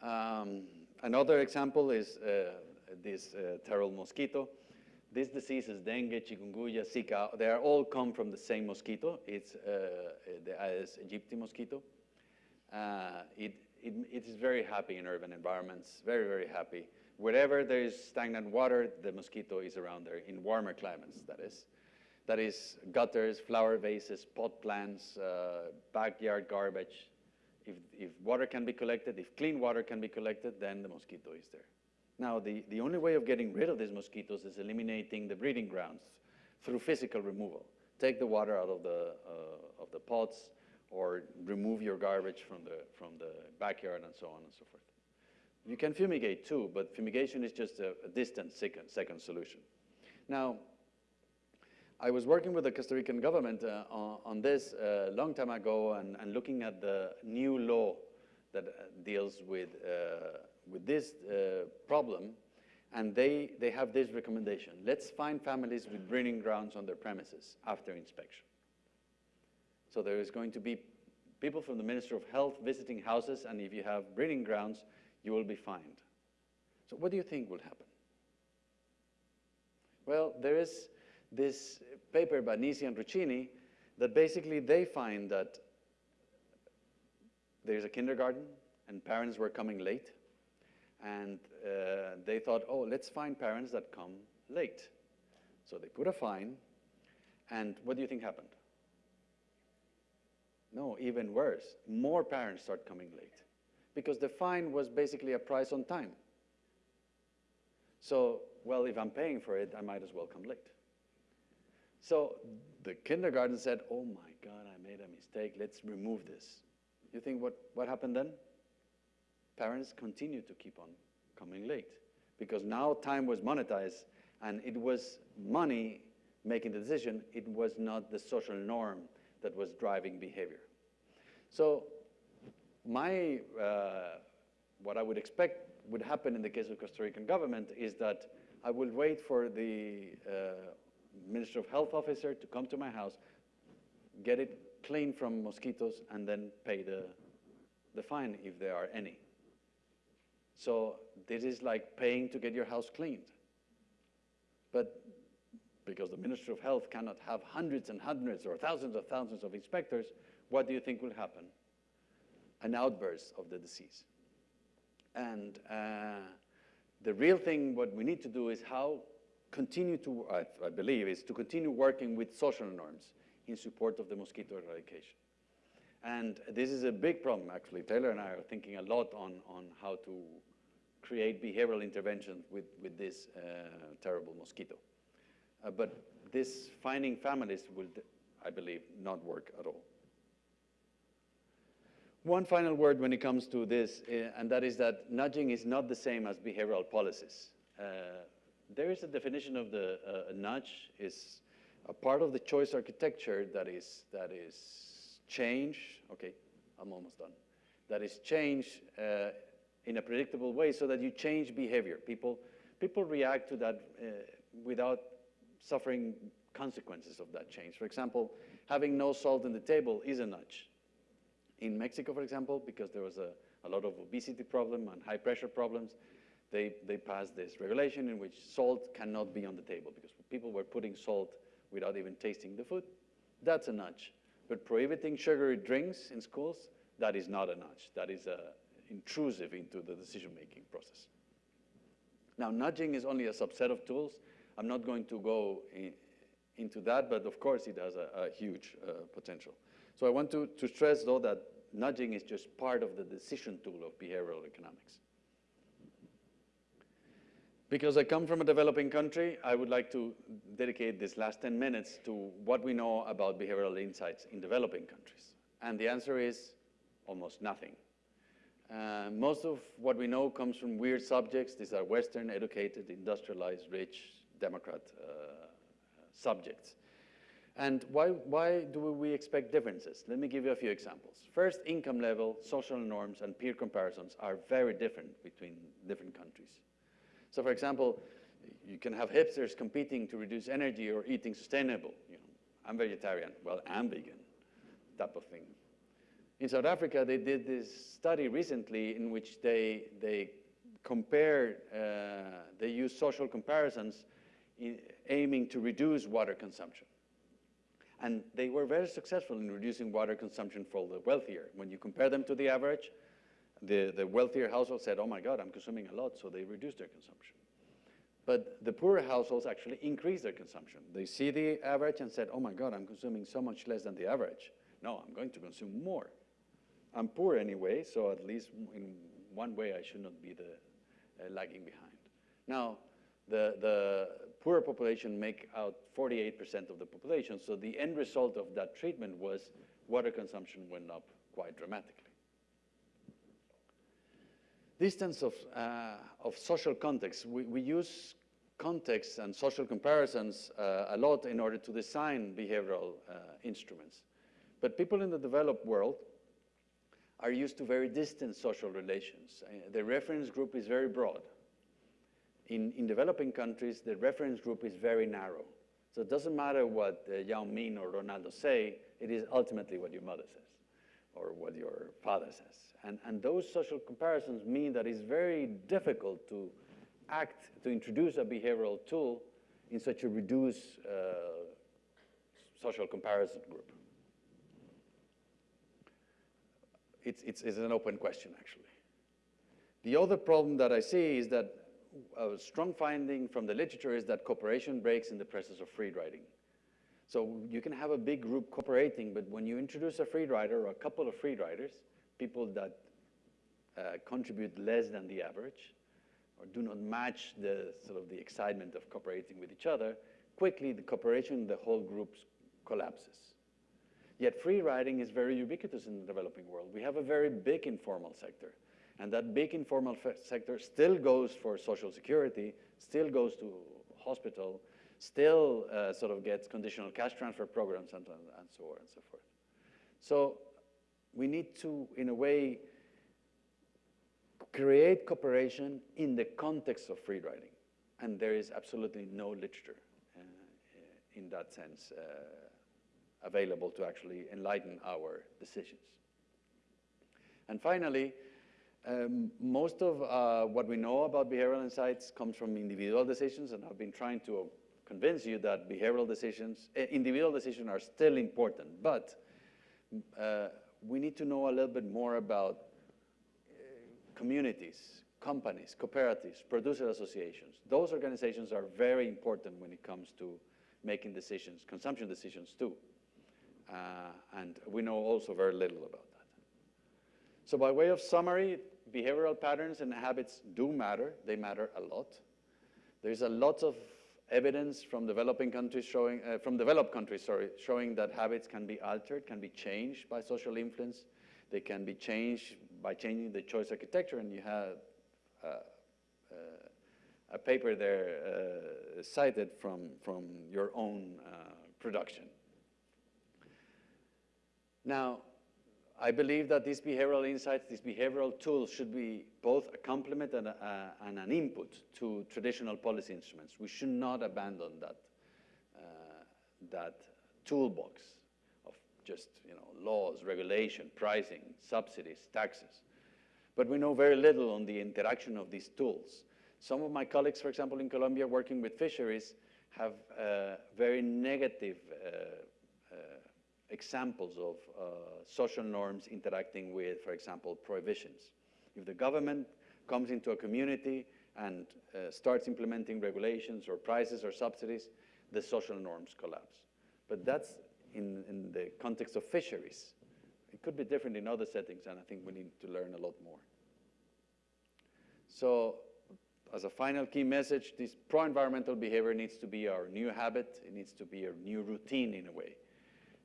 Um, another example is uh, this uh, terrible mosquito. These diseases, dengue, chikungunya, Zika, they are all come from the same mosquito. It's uh, the Aedes aegypti mosquito. Uh, it, it, it is very happy in urban environments, very, very happy. Wherever there is stagnant water, the mosquito is around there, in warmer climates, that is. That is gutters, flower vases, pot plants, uh, backyard garbage. If, if water can be collected, if clean water can be collected, then the mosquito is there. Now, the, the only way of getting rid of these mosquitoes is eliminating the breeding grounds through physical removal. Take the water out of the, uh, of the pots or remove your garbage from the, from the backyard and so on and so forth. You can fumigate too, but fumigation is just a, a distant second, second solution. Now, I was working with the Costa Rican government uh, on, on, this a uh, long time ago and, and, looking at the new law that uh, deals with uh, with this uh, problem, and they, they have this recommendation. Let's find families with breeding grounds on their premises after inspection. So there is going to be people from the Ministry of Health visiting houses, and if you have breeding grounds, you will be fined. So what do you think will happen? Well, there is this paper by Gneezy and Rustichini that basically they find that there's a kindergarten and parents were coming late. And uh, they thought, oh, let's find parents that come late. So they put a fine. And what do you think happened? No, even worse. More parents start coming late because the fine was basically a price on time. So, well, if I'm paying for it, I might as well come late. So the kindergarten said, oh my God, I made a mistake. Let's remove this. You think what, what happened then? Parents continued to keep on coming late because now time was monetized and it was money making the decision. It was not the social norm that was driving behavior. So my, uh, what I would expect would happen in the case of Costa Rican government is that I will wait for the uh, Minister of Health officer to come to my house, get it clean from mosquitoes, and then pay the, the fine if there are any. So this is like paying to get your house cleaned. But because the Minister of Health cannot have hundreds and hundreds or thousands of thousands of inspectors, what do you think will happen? An outburst of the disease. And uh, the real thing, what we need to do is how continue to, I, I, believe, is to continue working with social norms in support of the mosquito eradication. And this is a big problem, actually. Taylor and I are thinking a lot on, on how to create behavioral interventions with, with this uh, terrible mosquito. Uh, but this finding families will, I believe, not work at all. One final word when it comes to this, uh, and that is that nudging is not the same as behavioral policies. Uh, there is a definition of the uh, nudge is a part of the choice architecture that is, that is change, okay, I'm almost done, that is change uh, in a predictable way so that you change behavior. People, people react to that uh, without suffering consequences of that change. For example, having no salt in the table is a nudge. In Mexico, for example, because there was a, a lot of obesity problem and high pressure problems, they, they passed this regulation in which salt cannot be on the table because people were putting salt without even tasting the food. That's a nudge. But prohibiting sugary drinks in schools, that is not a nudge. That is uh, intrusive into the decision-making process. Now, nudging is only a subset of tools. I'm not going to go in, into that, but of course it has a, a huge uh, potential. So I want to, to stress, though, that nudging is just part of the decision tool of behavioral economics. Because I come from a developing country, I would like to dedicate this last 10 minutes to what we know about behavioral insights in developing countries. And the answer is almost nothing. Uh, most of what we know comes from weird subjects. These are Western, educated, industrialized, rich, Democrat uh, subjects. And why, why do we expect differences? Let me give you a few examples. First, income level, social norms, and peer comparisons are very different between different countries. So for example, you can have hipsters competing to reduce energy or eating sustainable. You know, I'm vegetarian, well, I'm vegan, type of thing. In South Africa, they did this study recently in which they, they compared, uh, they used social comparisons aiming to reduce water consumption. And they were very successful in reducing water consumption for the wealthier. When you compare them to the average, the, the wealthier households said, oh my God, I'm consuming a lot, so they reduced their consumption. But the poorer households actually increased their consumption. They see the average and said, oh my God, I'm consuming so much less than the average. No, I'm going to consume more. I'm poor anyway, so at least in one way I should not be the uh, lagging behind. Now, the, the poorer population make out 48% of the population, so the end result of that treatment was water consumption went up quite dramatically distance of, uh, of social context. We, we use context and social comparisons uh, a lot in order to design behavioral uh, instruments. But people in the developed world are used to very distant social relations. Uh, the reference group is very broad. In, in developing countries, the reference group is very narrow. So it doesn't matter what uh, Yao Ming or Ronaldo say, it is ultimately what your mother says or what your father says. And, and those social comparisons mean that it's very difficult to act, to introduce a behavioral tool in such a reduced uh, social comparison group? It's, it's, it's an open question, actually. The other problem that I see is that a strong finding from the literature is that cooperation breaks in the presence of free riding. So you can have a big group cooperating, but when you introduce a free rider or a couple of free riders, people that uh, contribute less than the average, or do not match the sort of the excitement of cooperating with each other, quickly the cooperation the whole group collapses. Yet free riding is very ubiquitous in the developing world. We have a very big informal sector. And that big informal sector still goes for social security, still goes to hospital, still uh, sort of gets conditional cash transfer programs and, and so on and so forth. So we need to, in a way, create cooperation in the context of free riding. And there is absolutely no literature uh, in that sense uh, available to actually enlighten our decisions. And finally, um, most of uh, what we know about behavioral insights comes from individual decisions, and I've been trying to convince you that behavioral decisions, uh, individual decisions are still important, but uh, we need to know a little bit more about uh, communities, companies, cooperatives, producer associations. Those organizations are very important when it comes to making decisions, consumption decisions too. Uh, and we know also very little about that. So by way of summary, behavioral patterns and habits do matter. They matter a lot. There's a lot of evidence from developing countries showing, uh, from developed countries, sorry, showing that habits can be altered, can be changed by social influence. They can be changed by changing the choice architecture, and you have uh, uh, a paper there uh, cited from, from your own uh, production. Now, I believe that these behavioral insights, these behavioral tools should be both a complement and, a, and an input to traditional policy instruments. We should not abandon that, uh, that toolbox of just you know, laws, regulation, pricing, subsidies, taxes. But we know very little on the interaction of these tools. Some of my colleagues, for example, in Colombia working with fisheries, have uh, very negative uh, examples of uh, social norms interacting with, for example, prohibitions. If the government comes into a community and uh, starts implementing regulations or prices or subsidies, the social norms collapse. But that's in, in the context of fisheries. It could be different in other settings, and I think we need to learn a lot more. So as a final key message, this pro-environmental behavior needs to be our new habit. It needs to be our new routine in a way.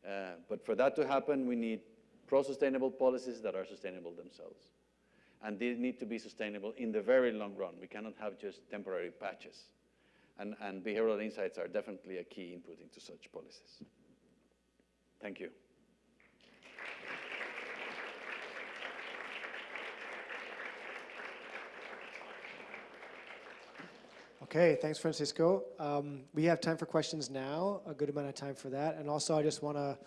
Uh, but for that to happen, we need pro-sustainable policies that are sustainable themselves. And they need to be sustainable in the very long run. We cannot have just temporary patches. And, and behavioral insights are definitely a key input into such policies. Thank you. Okay, thanks, Francisco. Um, we have time for questions now, a good amount of time for that. And also, I just want to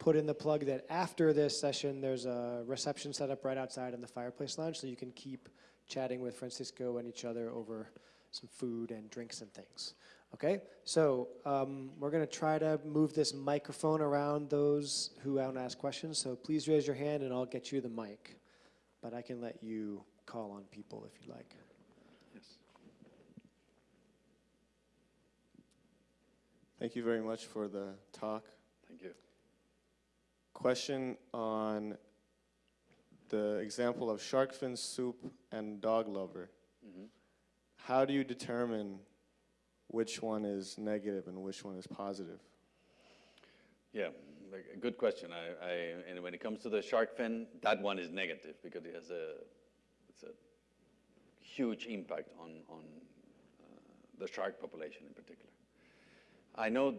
put in the plug that after this session, there's a reception set up right outside in the fireplace lounge, so you can keep chatting with Francisco and each other over some food and drinks and things. Okay, so um, we're going to try to move this microphone around those who want to ask questions. So please raise your hand and I'll get you the mic. But I can let you call on people if you'd like. Thank you very much for the talk. Thank you. Question on the example of shark fin soup and dog lover. Mm -hmm. How do you determine which one is negative and which one is positive? Yeah, a good question. I, I, and when it comes to the shark fin, that one is negative because it has a, it's a huge impact on, on uh, the shark population in particular. I know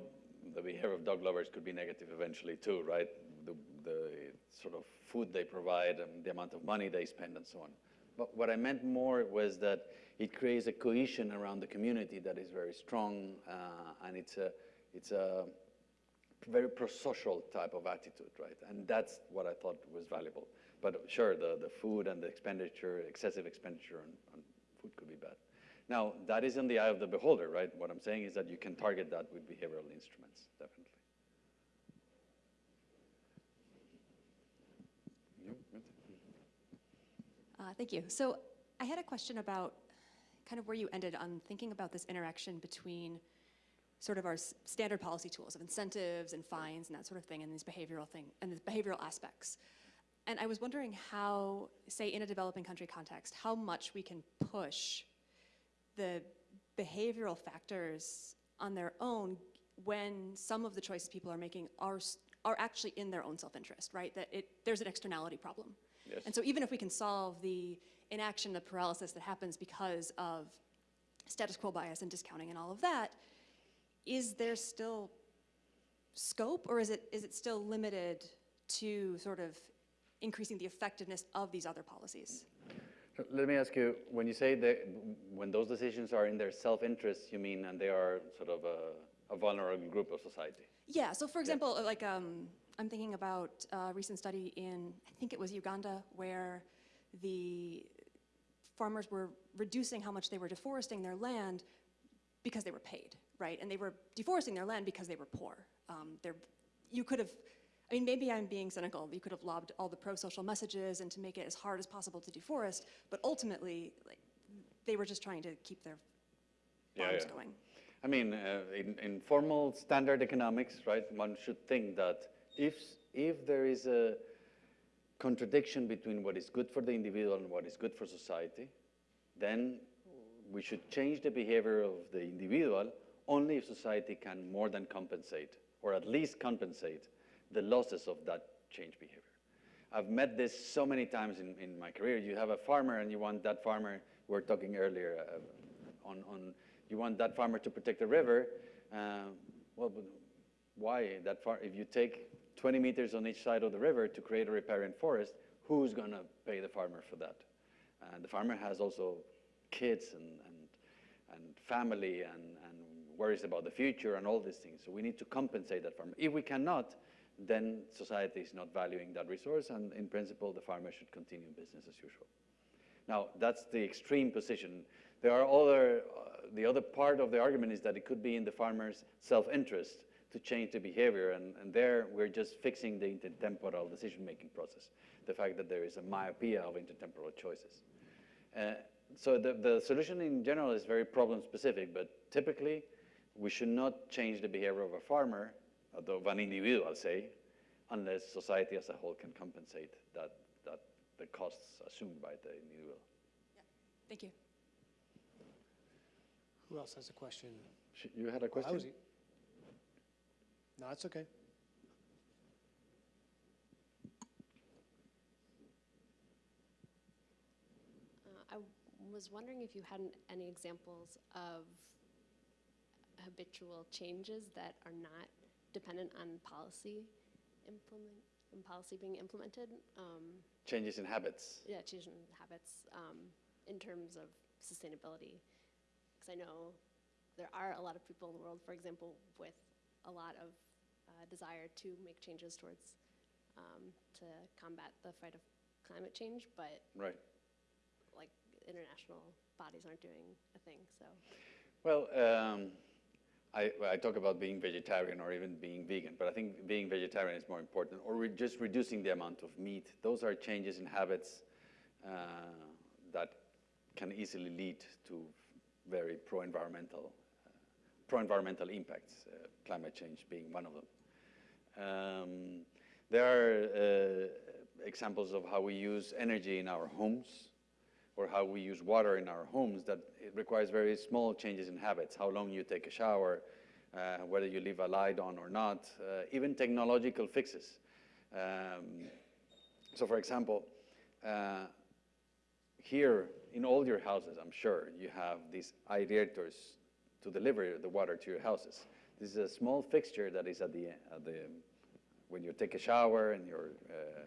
the behavior of dog lovers could be negative eventually too, right? The, the sort of food they provide and the amount of money they spend and so on. But what I meant more was that it creates a cohesion around the community that is very strong uh, and it's a, it's a very pro-social type of attitude, right? And that's what I thought was valuable. But sure, the, the food and the expenditure, excessive expenditure on, on food could be bad. Now, that is in the eye of the beholder, right? What I'm saying is that you can target that with behavioral instruments, definitely. Uh, Thank you. So I had a question about kind of where you ended on thinking about this interaction between sort of our standard policy tools of incentives and fines and that sort of thing and these behavioral thing and these behavioral aspects. And I was wondering how, say in a developing country context, how much we can push the behavioral factors on their own when some of the choices people are making are, are actually in their own self-interest, right? That it, there's an externality problem. Yes. And so even if we can solve the inaction, the paralysis that happens because of status quo bias and discounting and all of that, is there still scope or is it, is it still limited to sort of increasing the effectiveness of these other policies? Let me ask you, when you say that, when those decisions are in their self-interest, you mean, and they are sort of a, a vulnerable group of society? Yeah, so for example, like, um, I'm thinking about a recent study in, I think it was Uganda, where the farmers were reducing how much they were deforesting their land because they were paid, right? And they were deforesting their land because they were poor. Um, you could have, I mean, maybe I'm being cynical. You could have lobbed all the pro-social messages and to make it as hard as possible to deforest, but ultimately, like, they were just trying to keep their Yeah, farms yeah. going. I mean, uh, in, in formal standard economics, right, one should think that if, if there is a contradiction between what is good for the individual and what is good for society, then we should change the behavior of the individual only if society can more than compensate, or at least compensate, the losses of that change behavior. I've met this so many times in, in my career. You have a farmer and you want that farmer, we were talking earlier uh, on, on, you want that farmer to protect the river. Uh, well, why that far? If you take 20 meters on each side of the river to create a riparian forest, who's going to pay the farmer for that? And the farmer has also kids and, and, and family and, and worries about the future and all these things. So we need to compensate that farmer. If we cannot, then society is not valuing that resource, and in principle, the farmer should continue business as usual. Now, that's the extreme position. There are other, uh, the other part of the argument is that it could be in the farmer's self-interest to change the behavior, and, and there we're just fixing the intertemporal decision-making process, the fact that there is a myopia of intertemporal choices. Uh, so the, the solution in general is very problem-specific, but typically we should not change the behavior of a farmer, of an individual, say, unless society as a whole can compensate that, that the costs assumed by the individual. Yeah. Thank you. Who else has a question? You had a I question? was- No, it's okay. Uh, I was wondering if you had an- any examples of habitual changes that are not dependent on policy implement, and policy being implemented. Um, Changes in habits. yeah, change in habits um, in terms of sustainability. Because I know there are a lot of people in the world, for example, with a lot of uh, desire to make changes towards um, to combat the fight of climate change, but Right. like international bodies aren't doing a thing. So Well, um, I, I talk about being vegetarian or even being vegan, but I think being vegetarian is more important, or re- just reducing the amount of meat. Those are changes in habits uh, that can easily lead to very pro-environmental, uh, pro-environmental impacts. Uh, climate change being one of them. Um, there are uh, examples of how we use energy in our homes or how we use water in our homes that it requires very small changes in habits, how long you take a shower, uh, whether you leave a light on or not, uh, even technological fixes. Um, so for example, uh, here in all your houses, I'm sure, you have these aerators to deliver the water to your houses. This is a small fixture that is at the, at the when you take a shower in your, uh,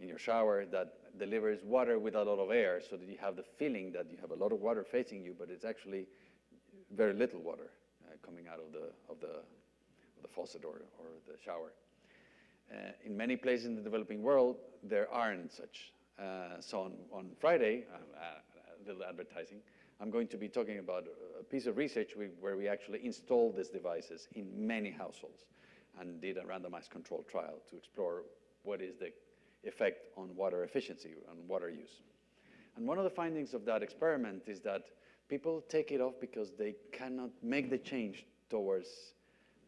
in your shower that delivers water with a lot of air so that you have the feeling that you have a lot of water facing you, but it's actually very little water uh, coming out of the, of the, the faucet or, or the shower. Uh, in many places in the developing world, there aren't such. Uh, so on, on Friday, uh, uh, a little advertising, I'm going to be talking about a piece of research we, where we actually installed these devices in many households and did a randomized control trial to explore what is the effect on water efficiency and water use. And one of the findings of that experiment is that people take it off because they cannot make the change towards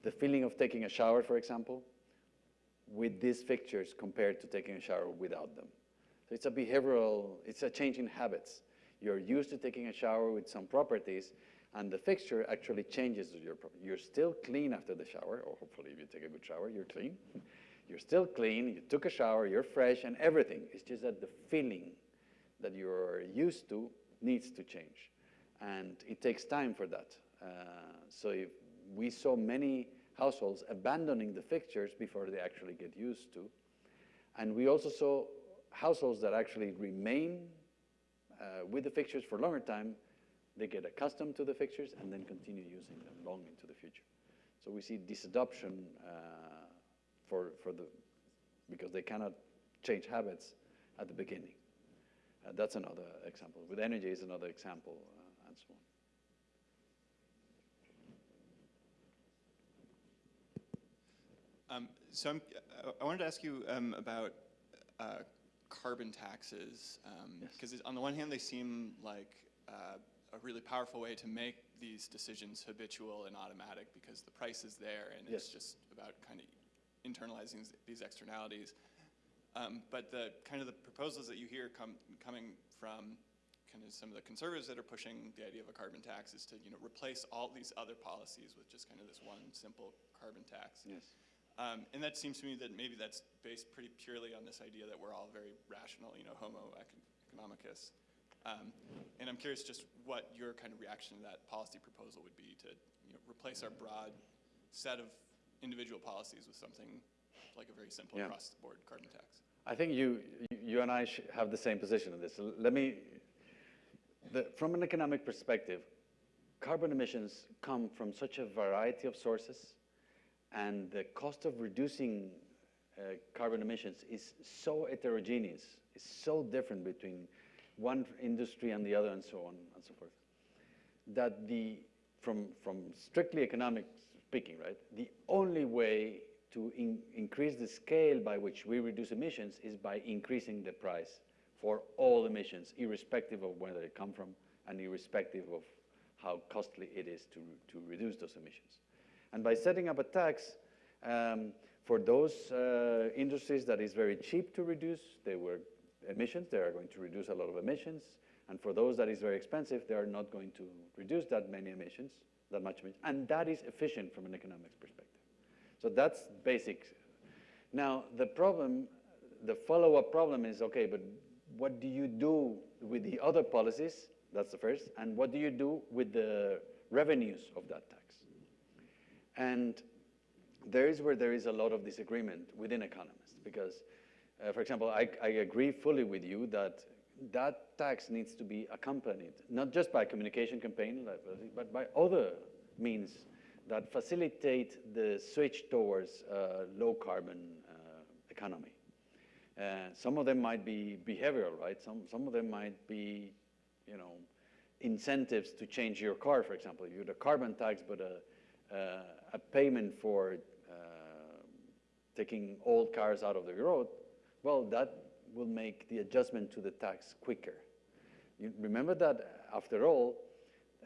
the feeling of taking a shower, for example, with these fixtures compared to taking a shower without them. So it's a behavioral, it's a change in habits. You're used to taking a shower with some properties, and the fixture actually changes your. You're still clean after the shower, or hopefully if you take a good shower, you're clean. You're still clean, you took a shower, you're fresh, and everything. It's just that the feeling that you're used to needs to change. And it takes time for that. Uh, so we saw many households abandoning the fixtures before they actually get used to. And we also saw households that actually remain uh, with the fixtures for a longer time. They get accustomed to the fixtures and then continue using them long into the future. So we see disadoption uh, for, for the, because they cannot change habits at the beginning. Uh, that's another example. With energy is another example, uh, and so on. Um, so I'm, uh, I wanted to ask you um, about uh, carbon taxes, Yes. because on the one hand, they seem like uh, a really powerful way to make these decisions habitual and automatic because the price is there and it's just about kind of internalizing these- externalities. Um, but the kind of the proposals that you hear come, coming from kind of some of the conservatives that are pushing the idea of a carbon tax is to you know replace all these other policies with just kind of this one simple carbon tax. Yes. Um, and that seems to me that maybe that's based pretty purely on this idea that we're all very rational, you know, homo economicus. Um, and I'm curious just what your kind of reaction to that policy proposal would be to, you know, replace our broad set of individual policies with something like a very simple Yeah. across-the-board carbon tax. I think you, you and I have the same position on this. Let me, the, from an economic perspective, carbon emissions come from such a variety of sources, and the cost of reducing uh, carbon emissions is so heterogeneous, it's so different between one industry and the other, and so on and so forth, that the, from, from strictly economic speaking, right, the only way to in, increase the scale by which we reduce emissions is by increasing the price for all emissions, irrespective of where they come from and irrespective of how costly it is to, to reduce those emissions. And by setting up a tax um, for those uh, industries that is very cheap to reduce, they were emissions, they are going to reduce a lot of emissions. And for those that is very expensive, they are not going to reduce that many emissions, that much. And that is efficient from an economics perspective. So that's basic. Now, the problem, the follow-up problem is, okay, but what do you do with the other policies? That's the first. And what do you do with the revenues of that tax? And there is where there is a lot of disagreement within economists because, uh, for example, I, I agree fully with you that that tax needs to be accompanied, not just by a communication campaign, but by other means that facilitate the switch towards uh, low carbon uh, economy. Uh, some of them might be behavioral, right? Some, some of them might be, you know, incentives to change your car, for example. You had a carbon tax, but a, uh, a payment for uh, taking old cars out of the road, well, that will make the adjustment to the tax quicker. You remember that, after all,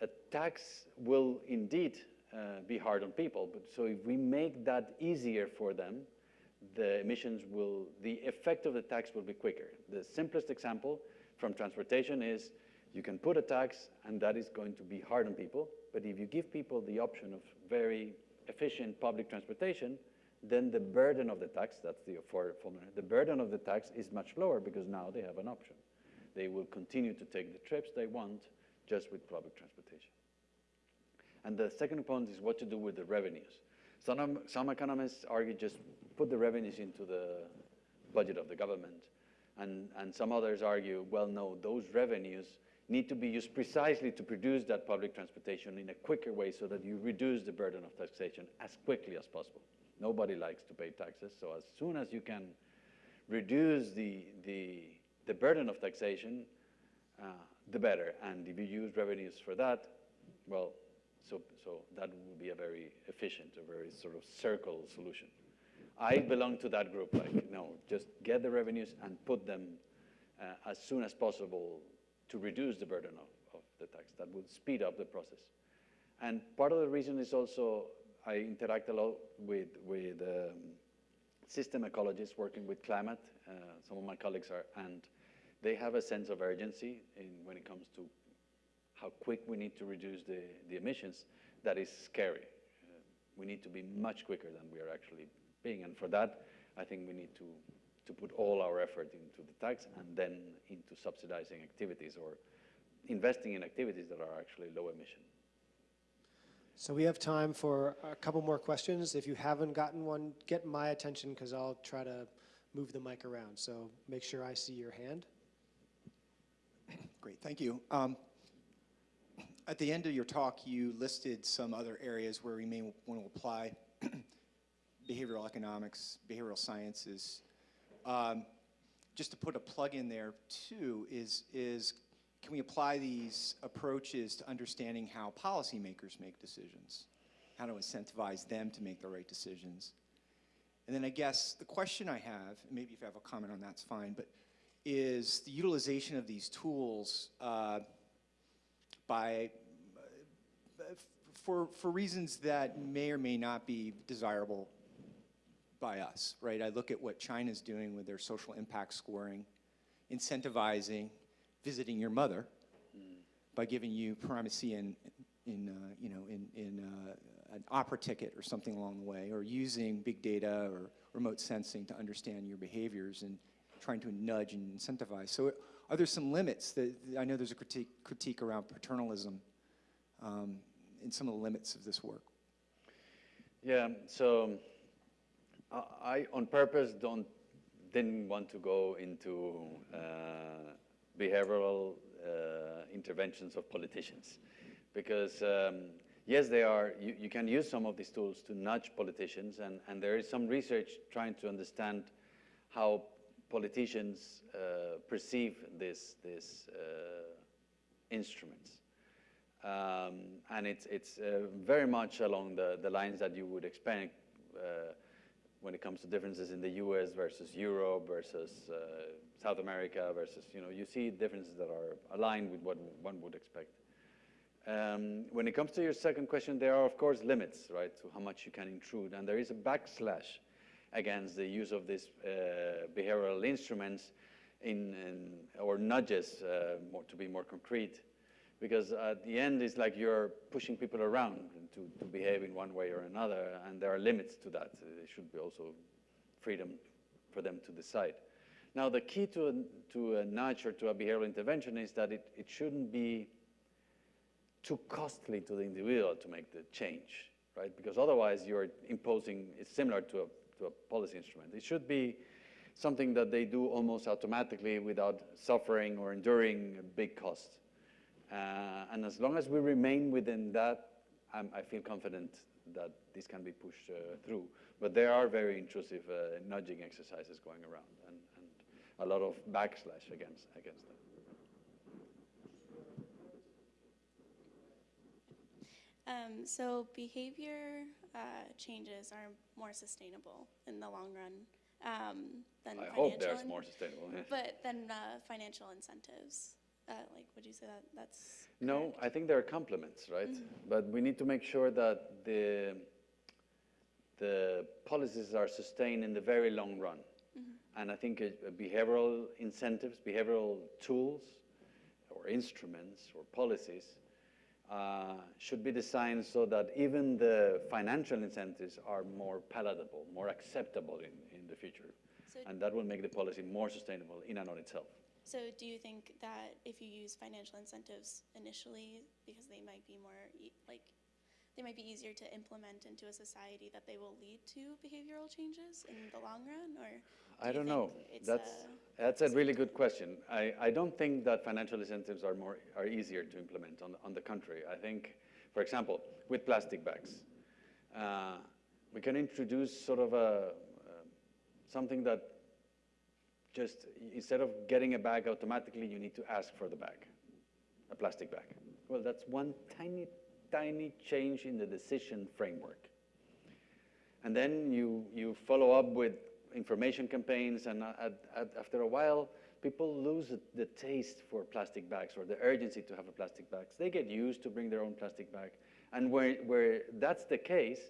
a tax will indeed uh, be hard on people. But so if we make that easier for them, the emissions will, the effect of the tax will be quicker. The simplest example from transportation is you can put a tax and that is going to be hard on people. But if you give people the option of very efficient public transportation, then the burden of the tax, that's the for- formula, the burden of the tax is much lower because now they have an option. They will continue to take the trips they want just with public transportation. And the second point is what to do with the revenues. Some, some economists argue just put the revenues into the budget of the government. And, and some others argue, well, no, those revenues need to be used precisely to produce that public transportation in a quicker way so that you reduce the burden of taxation as quickly as possible. Nobody likes to pay taxes, so as soon as you can reduce the, the, the burden of taxation, uh, the better. And if you use revenues for that, well, so, so that would be a very efficient, a very sort of circle solution. I belong to that group, like, no, just get the revenues and put them uh, as soon as possible to reduce the burden of, of the tax. That would speed up the process. And part of the reason is also I interact a lot with, with um, system ecologists working with climate. Uh, some of my colleagues are, and they have a sense of urgency in, when it comes to how quick we need to reduce the, the emissions. That is scary. Uh, we need to be much quicker than we are actually being. And for that, I think we need to, to put all our effort into the tax and then into subsidizing activities or investing in activities that are actually low emission. So we have time for a couple more questions. If you haven't gotten one, get my attention because I'll try to move the mic around. So make sure I see your hand. Great, thank you. Um, At the end of your talk, you listed some other areas where we may want to apply behavioral economics, behavioral sciences. Um, Just to put a plug in there too, is, is can we apply these approaches to understanding how policymakers make decisions? How to incentivize them to make the right decisions? And then I guess the question I have, and maybe if you have a comment on that's fine, but is the utilization of these tools uh, by, for, for reasons that may or may not be desirable by us, right? I look at what China's doing with their social impact scoring, incentivizing visiting your mother by giving you primacy in, in uh, you know, in, in uh, an opera ticket or something along the way, or using big data or remote sensing to understand your behaviors and trying to nudge and incentivize. So are there some limits that, I know there's a critique, critique around paternalism um, in some of the limits of this work. Yeah, so I, I on purpose don't didn't want to go into uh, behavioral uh, interventions of politicians because um, yes, they are. You, you can use some of these tools to nudge politicians, and, and there is some research trying to understand how politicians uh, perceive this this uh, instruments. Um, and it's, it's uh, very much along the, the lines that you would expect uh, when it comes to differences in the US versus Europe versus uh, South America versus, you know, you see differences that are aligned with what one would expect. Um, when it comes to your second question, there are, of course, limits, right, to how much you can intrude. And there is a backslash against the use of these uh, behavioral instruments in, or nudges, uh, more, to be more concrete, because at the end it's like you're pushing people around to, to behave in one way or another, and there are limits to that. There should be also freedom for them to decide. Now, the key to a, to a nudge or to a behavioral intervention is that it, it shouldn't be too costly to the individual to make the change, right? Because otherwise you're imposing, it's similar to a, to a policy instrument. It should be something that they do almost automatically without suffering or enduring a big cost. Uh, and as long as we remain within that, I'm, i feel confident that this can be pushed uh, through. But there are very intrusive uh, nudging exercises going around a lot of backslash against, against them. Um, so behavior uh, changes are more sustainable in the long run um, than I financial. hope there's more sustainable. But then uh, financial incentives, uh, like, would you say that that's? No, correct? I think they're complements, right? But we need to make sure that the, the policies are sustained in the very long run. And I think uh, behavioral incentives, behavioral tools, or instruments, or policies uh, should be designed so that even the financial incentives are more palatable, more acceptable in, in the future. So- and that will make the policy more sustainable in and on itself. So do you think that if you use financial incentives initially, because they might be more, e- like, they might be easier to implement into a society, that they will lead to behavioral changes in the long run, or? I don't know. That's, a- that's a really good question. I, I don't think that financial incentives are more, are easier to implement on, the- on the contrary. I think, for example, with plastic bags, uh, we can introduce sort of a, uh, something that just instead of getting a bag automatically, you need to ask for the bag, a plastic bag. Well, that's one tiny, tiny change in the decision framework. And then you, you follow up with information campaigns, and at, at, after a while, people lose the, the taste for plastic bags or the urgency to have a plastic bag. They get used to bring their own plastic bag. And where, where that's the case,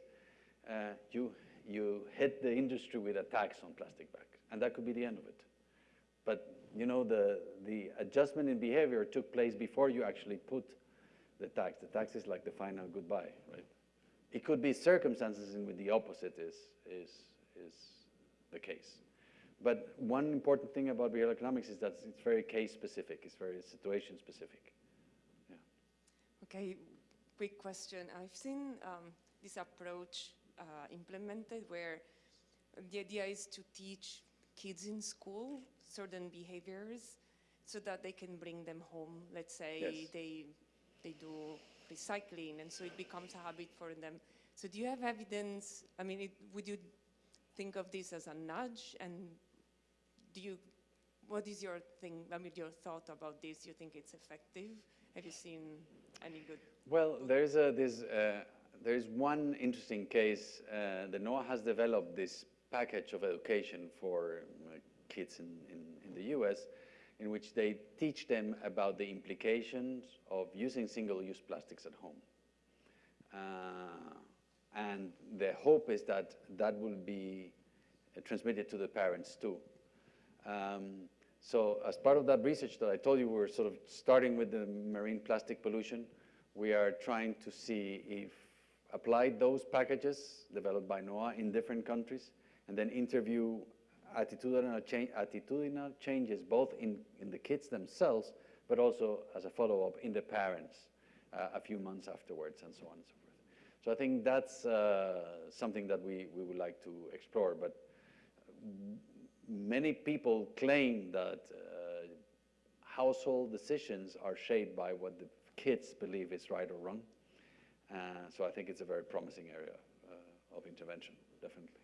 uh, you, you hit the industry with a tax on plastic bags, and that could be the end of it. But you know, the, the adjustment in behavior took place before you actually put the tax. The tax is like the final goodbye, right? It could be circumstances in which the opposite is, is, is the case. But one important thing about behavioral economics is that it's very case specific, it's very situation specific. Okay, quick question. I've seen um, this approach uh, implemented where the idea is to teach kids in school certain behaviors so that they can bring them home. Let's say Yes. they, they do recycling and so it becomes a habit for them. So do you have evidence, I mean, it, would you think of this as a nudge and do you, what is your thing, I mean, your thought about this? You think it's effective? Have you seen any good Well, there's, a, there's, uh, there's one interesting case. Uh, the NOAA has developed this package of education for uh, kids in, in, in the US in which they teach them about the implications of using single-use plastics at home. And the hope is that that will be uh, transmitted to the parents too. Um, so as part of that research that I told you, we're sort of starting with the marine plastic pollution. We are trying to see if apply those packages developed by NOAA in different countries, and then interview attitudinal, attitudinal changes both in, in the kids themselves, but also as a follow-up in the parents uh, a few months afterwards, and so on and so. So I think that's uh, something that we, we would like to explore, but many people claim that uh, household decisions are shaped by what the kids believe is right or wrong. Uh, so I think it's a very promising area uh, of intervention, definitely.